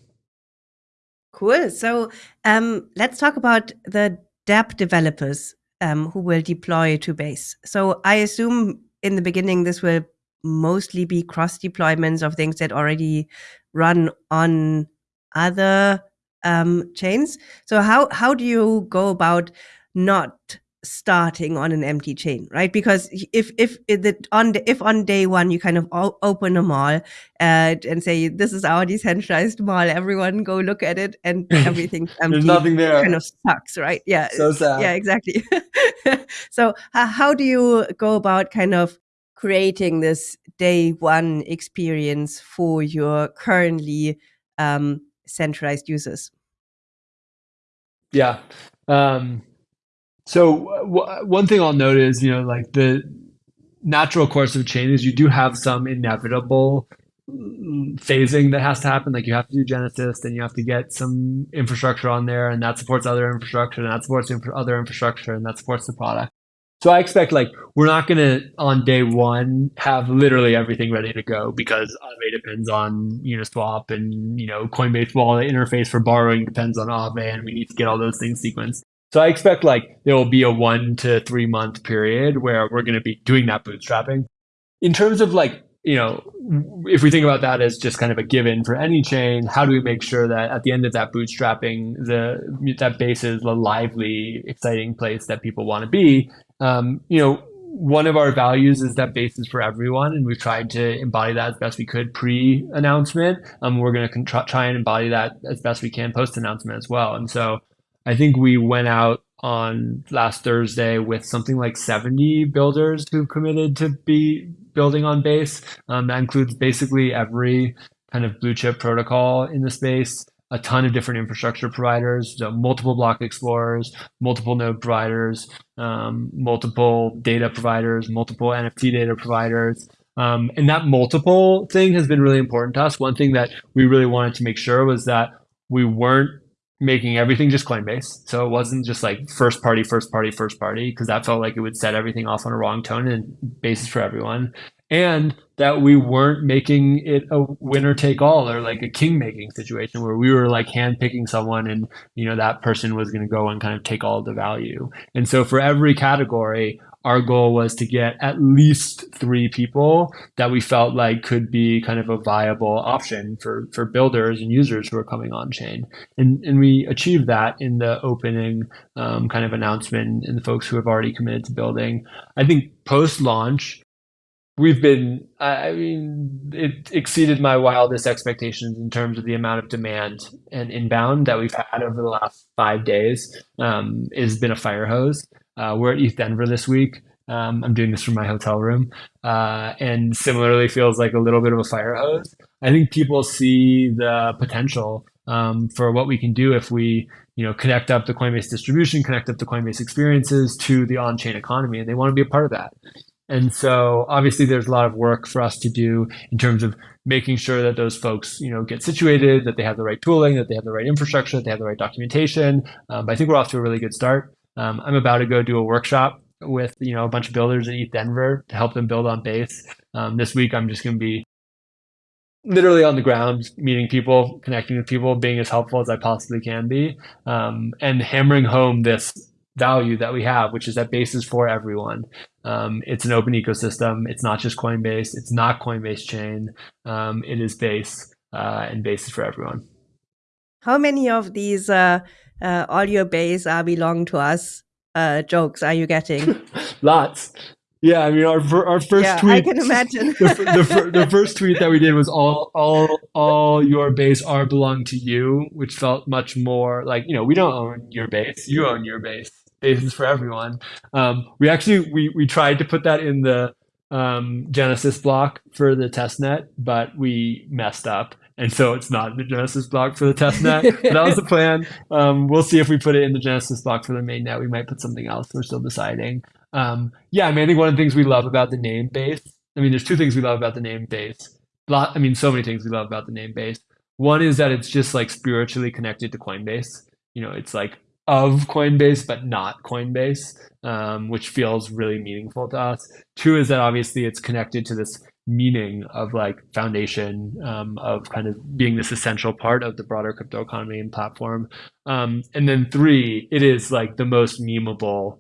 Speaker 3: Cool. So um, let's talk about the dApp developers um, who will deploy to base. So I assume in the beginning this will mostly be cross deployments of things that already run on other um, chains. So how how do you go about not starting on an empty chain, right? Because if if it on the, if on day one you kind of open a mall and, and say this is our decentralized mall, everyone go look at it, and everything's empty.
Speaker 2: There's nothing there.
Speaker 3: Kind of sucks, right? Yeah.
Speaker 2: So sad.
Speaker 3: Yeah, exactly. so uh, how do you go about kind of creating this day one experience for your currently um, centralized users?
Speaker 2: Yeah. Um, so one thing I'll note is, you know, like the natural course of change is you do have some inevitable phasing that has to happen. Like you have to do Genesis, then you have to get some infrastructure on there, and that supports other infrastructure, and that supports infra other infrastructure, and that supports the product. So I expect like we're not going to on day one have literally everything ready to go because Aave depends on Uniswap and you know Coinbase wallet interface for borrowing depends on Aave and we need to get all those things sequenced. So I expect like there will be a one to three month period where we're going to be doing that bootstrapping. In terms of like, you know, if we think about that as just kind of a given for any chain, how do we make sure that at the end of that bootstrapping, the that base is a lively, exciting place that people want to be? Um, you know, one of our values is that base is for everyone, and we've tried to embody that as best we could pre-announcement. Um, we're going to try and embody that as best we can post-announcement as well. And so I think we went out on last Thursday with something like 70 builders who've committed to be building on base. Um, that includes basically every kind of blue chip protocol in the space, a ton of different infrastructure providers, so multiple block explorers, multiple node providers, um, multiple data providers, multiple NFT data providers. Um, and that multiple thing has been really important to us. One thing that we really wanted to make sure was that we weren't making everything just Coinbase. So it wasn't just like first party, first party, first party, because that felt like it would set everything off on a wrong tone and basis for everyone. And that we weren't making it a winner take all or like a king making situation where we were like hand picking someone and you know that person was going to go and kind of take all the value. And so for every category, our goal was to get at least three people that we felt like could be kind of a viable option for, for builders and users who are coming on chain. And, and we achieved that in the opening um, kind of announcement and the folks who have already committed to building. I think post launch, we've been i mean it exceeded my wildest expectations in terms of the amount of demand and inbound that we've had over the last five days um, has been a fire hose uh, we're at ETH Denver this week. Um, I'm doing this from my hotel room, uh, and similarly feels like a little bit of a fire hose. I think people see the potential um, for what we can do if we, you know, connect up the Coinbase distribution, connect up the Coinbase experiences to the on-chain economy, and they want to be a part of that. And so, obviously, there's a lot of work for us to do in terms of making sure that those folks, you know, get situated, that they have the right tooling, that they have the right infrastructure, that they have the right documentation. Um, but I think we're off to a really good start. Um, I'm about to go do a workshop with you know a bunch of builders at ETH Denver to help them build on base. Um, this week, I'm just going to be literally on the ground, meeting people, connecting with people, being as helpful as I possibly can be, um, and hammering home this value that we have, which is that base is for everyone. Um, it's an open ecosystem. It's not just Coinbase. It's not Coinbase chain. Um, it is base, uh, and base is for everyone.
Speaker 3: How many of these uh, uh, audio base are belong to us uh, jokes are you getting?
Speaker 2: Lots. Yeah, I mean our our first
Speaker 3: yeah,
Speaker 2: tweet. I
Speaker 3: can imagine.
Speaker 2: the, the, the, first tweet that we did was all all all your base are belong to you, which felt much more like you know we don't own your base, you own your base. Base is for everyone. Um, we actually we we tried to put that in the um, Genesis block for the testnet, but we messed up and so it's not the Genesis block for the test net. that was the plan. Um, we'll see if we put it in the Genesis block for the main net. We might put something else. We're still deciding. Um, yeah, I mean, I think one of the things we love about the name base. I mean, there's two things we love about the name base. Lot, I mean, so many things we love about the name base. One is that it's just like spiritually connected to Coinbase. You know, it's like of Coinbase, but not Coinbase, um, which feels really meaningful to us. Two is that obviously it's connected to this meaning of like foundation um, of kind of being this essential part of the broader crypto economy and platform. Um, and then three, it is like the most memeable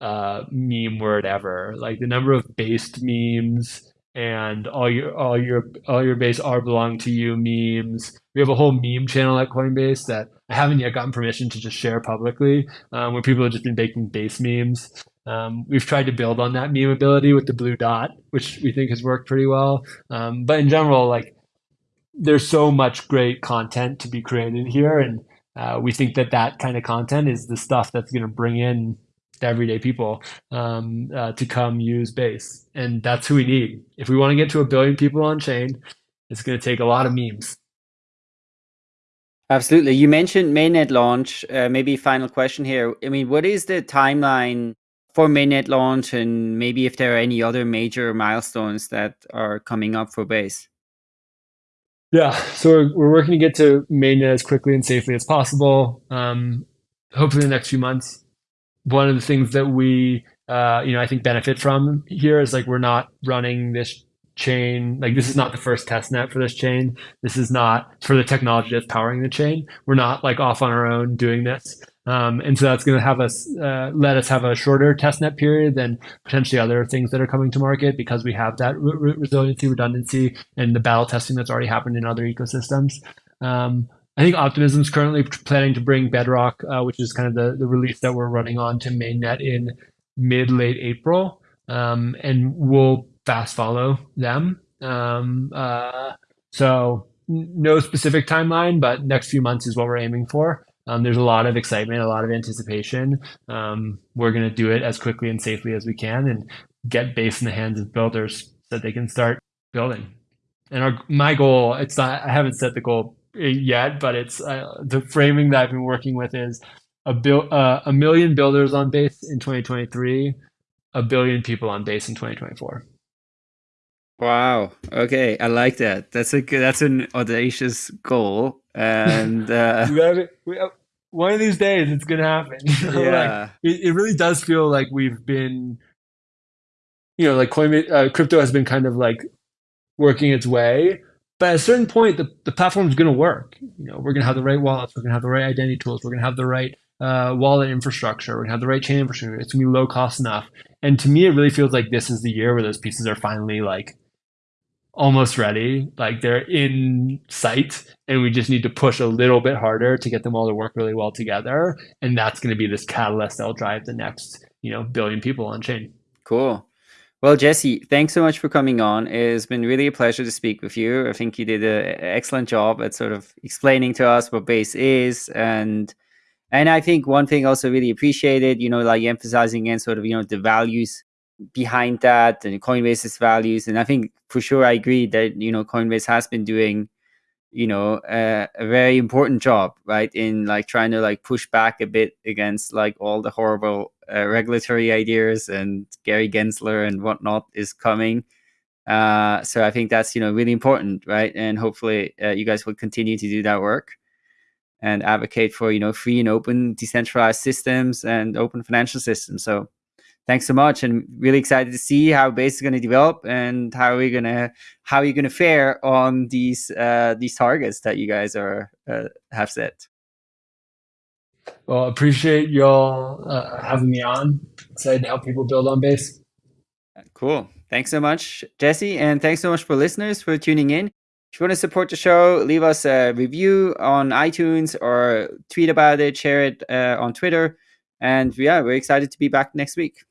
Speaker 2: uh, meme word ever. Like the number of based memes and all your all your all your base are belong to you memes. We have a whole meme channel at Coinbase that I haven't yet gotten permission to just share publicly, um, where people have just been making base memes. Um, we've tried to build on that meme ability with the blue dot, which we think has worked pretty well. Um, but in general, like there's so much great content to be created here, and uh, we think that that kind of content is the stuff that's going to bring in everyday people um, uh, to come use Base, and that's who we need. If we want to get to a billion people on chain, it's going to take a lot of memes.
Speaker 1: Absolutely. You mentioned mainnet launch. Uh, maybe final question here. I mean, what is the timeline for mainnet launch, and maybe if there are any other major milestones that are coming up for Base?
Speaker 2: Yeah, so we're, we're working to get to mainnet as quickly and safely as possible. Um, hopefully, in the next few months one of the things that we uh, you know I think benefit from here is like we're not running this chain like this is not the first test net for this chain this is not for the technology that's powering the chain we're not like off on our own doing this um, and so that's going to have us uh, let us have a shorter test net period than potentially other things that are coming to market because we have that re resiliency redundancy and the battle testing that's already happened in other ecosystems um, I think Optimism is currently planning to bring Bedrock, uh, which is kind of the, the release that we're running on to mainnet in mid late April, um, and we'll fast follow them. Um, uh, so no specific timeline, but next few months is what we're aiming for. Um, there's a lot of excitement, a lot of anticipation. Um, we're going to do it as quickly and safely as we can, and get base in the hands of builders so that they can start building. And our my goal, it's not I haven't set the goal yet, but it's uh, the framing that I've been working with is a bill uh, a million builders on base in 2023, a billion people on base in 2024.
Speaker 1: Wow. Okay, I like that. That's a good, that's an audacious goal, and uh...
Speaker 2: we have we have, one of these days it's gonna happen.
Speaker 1: Yeah,
Speaker 2: like, it, it really does feel like we've been, you know, like Coinbase, uh, crypto has been kind of like working its way, but at a certain point, the, the platform is going to work. You know, we're going to have the right wallets, we're going to have the right identity tools, we're going to have the right uh, wallet infrastructure, we're going to have the right chain infrastructure. It's going to be low cost enough. And to me, it really feels like this is the year where those pieces are finally like almost ready, like they're in sight, and we just need to push a little bit harder to get them all to work really well together. And that's going to be this catalyst that'll drive the next, you know, billion people on chain.
Speaker 1: Cool. Well, Jesse, thanks so much for coming on. It's been really a pleasure to speak with you. I think you did an excellent job at sort of explaining to us what base is and and I think one thing also really appreciated, you know, like emphasizing and sort of, you know, the values behind that and Coinbase's values. And I think for sure I agree that, you know, Coinbase has been doing, you know, uh, a very important job, right? In like trying to like push back a bit against like all the horrible uh, regulatory ideas and Gary Gensler and whatnot is coming. Uh, so I think that's you know really important, right? And hopefully uh, you guys will continue to do that work and advocate for you know free and open decentralized systems and open financial systems. So thanks so much, and really excited to see how Base is going to develop and how we're gonna how you're gonna fare on these uh, these targets that you guys are uh, have set.
Speaker 2: Well, appreciate y'all uh, having me on. Excited to help people build on base.
Speaker 1: Cool. Thanks so much, Jesse. And thanks so much for listeners for tuning in. If you want to support the show, leave us a review on iTunes or tweet about it, share it uh, on Twitter. And yeah, we're excited to be back next week.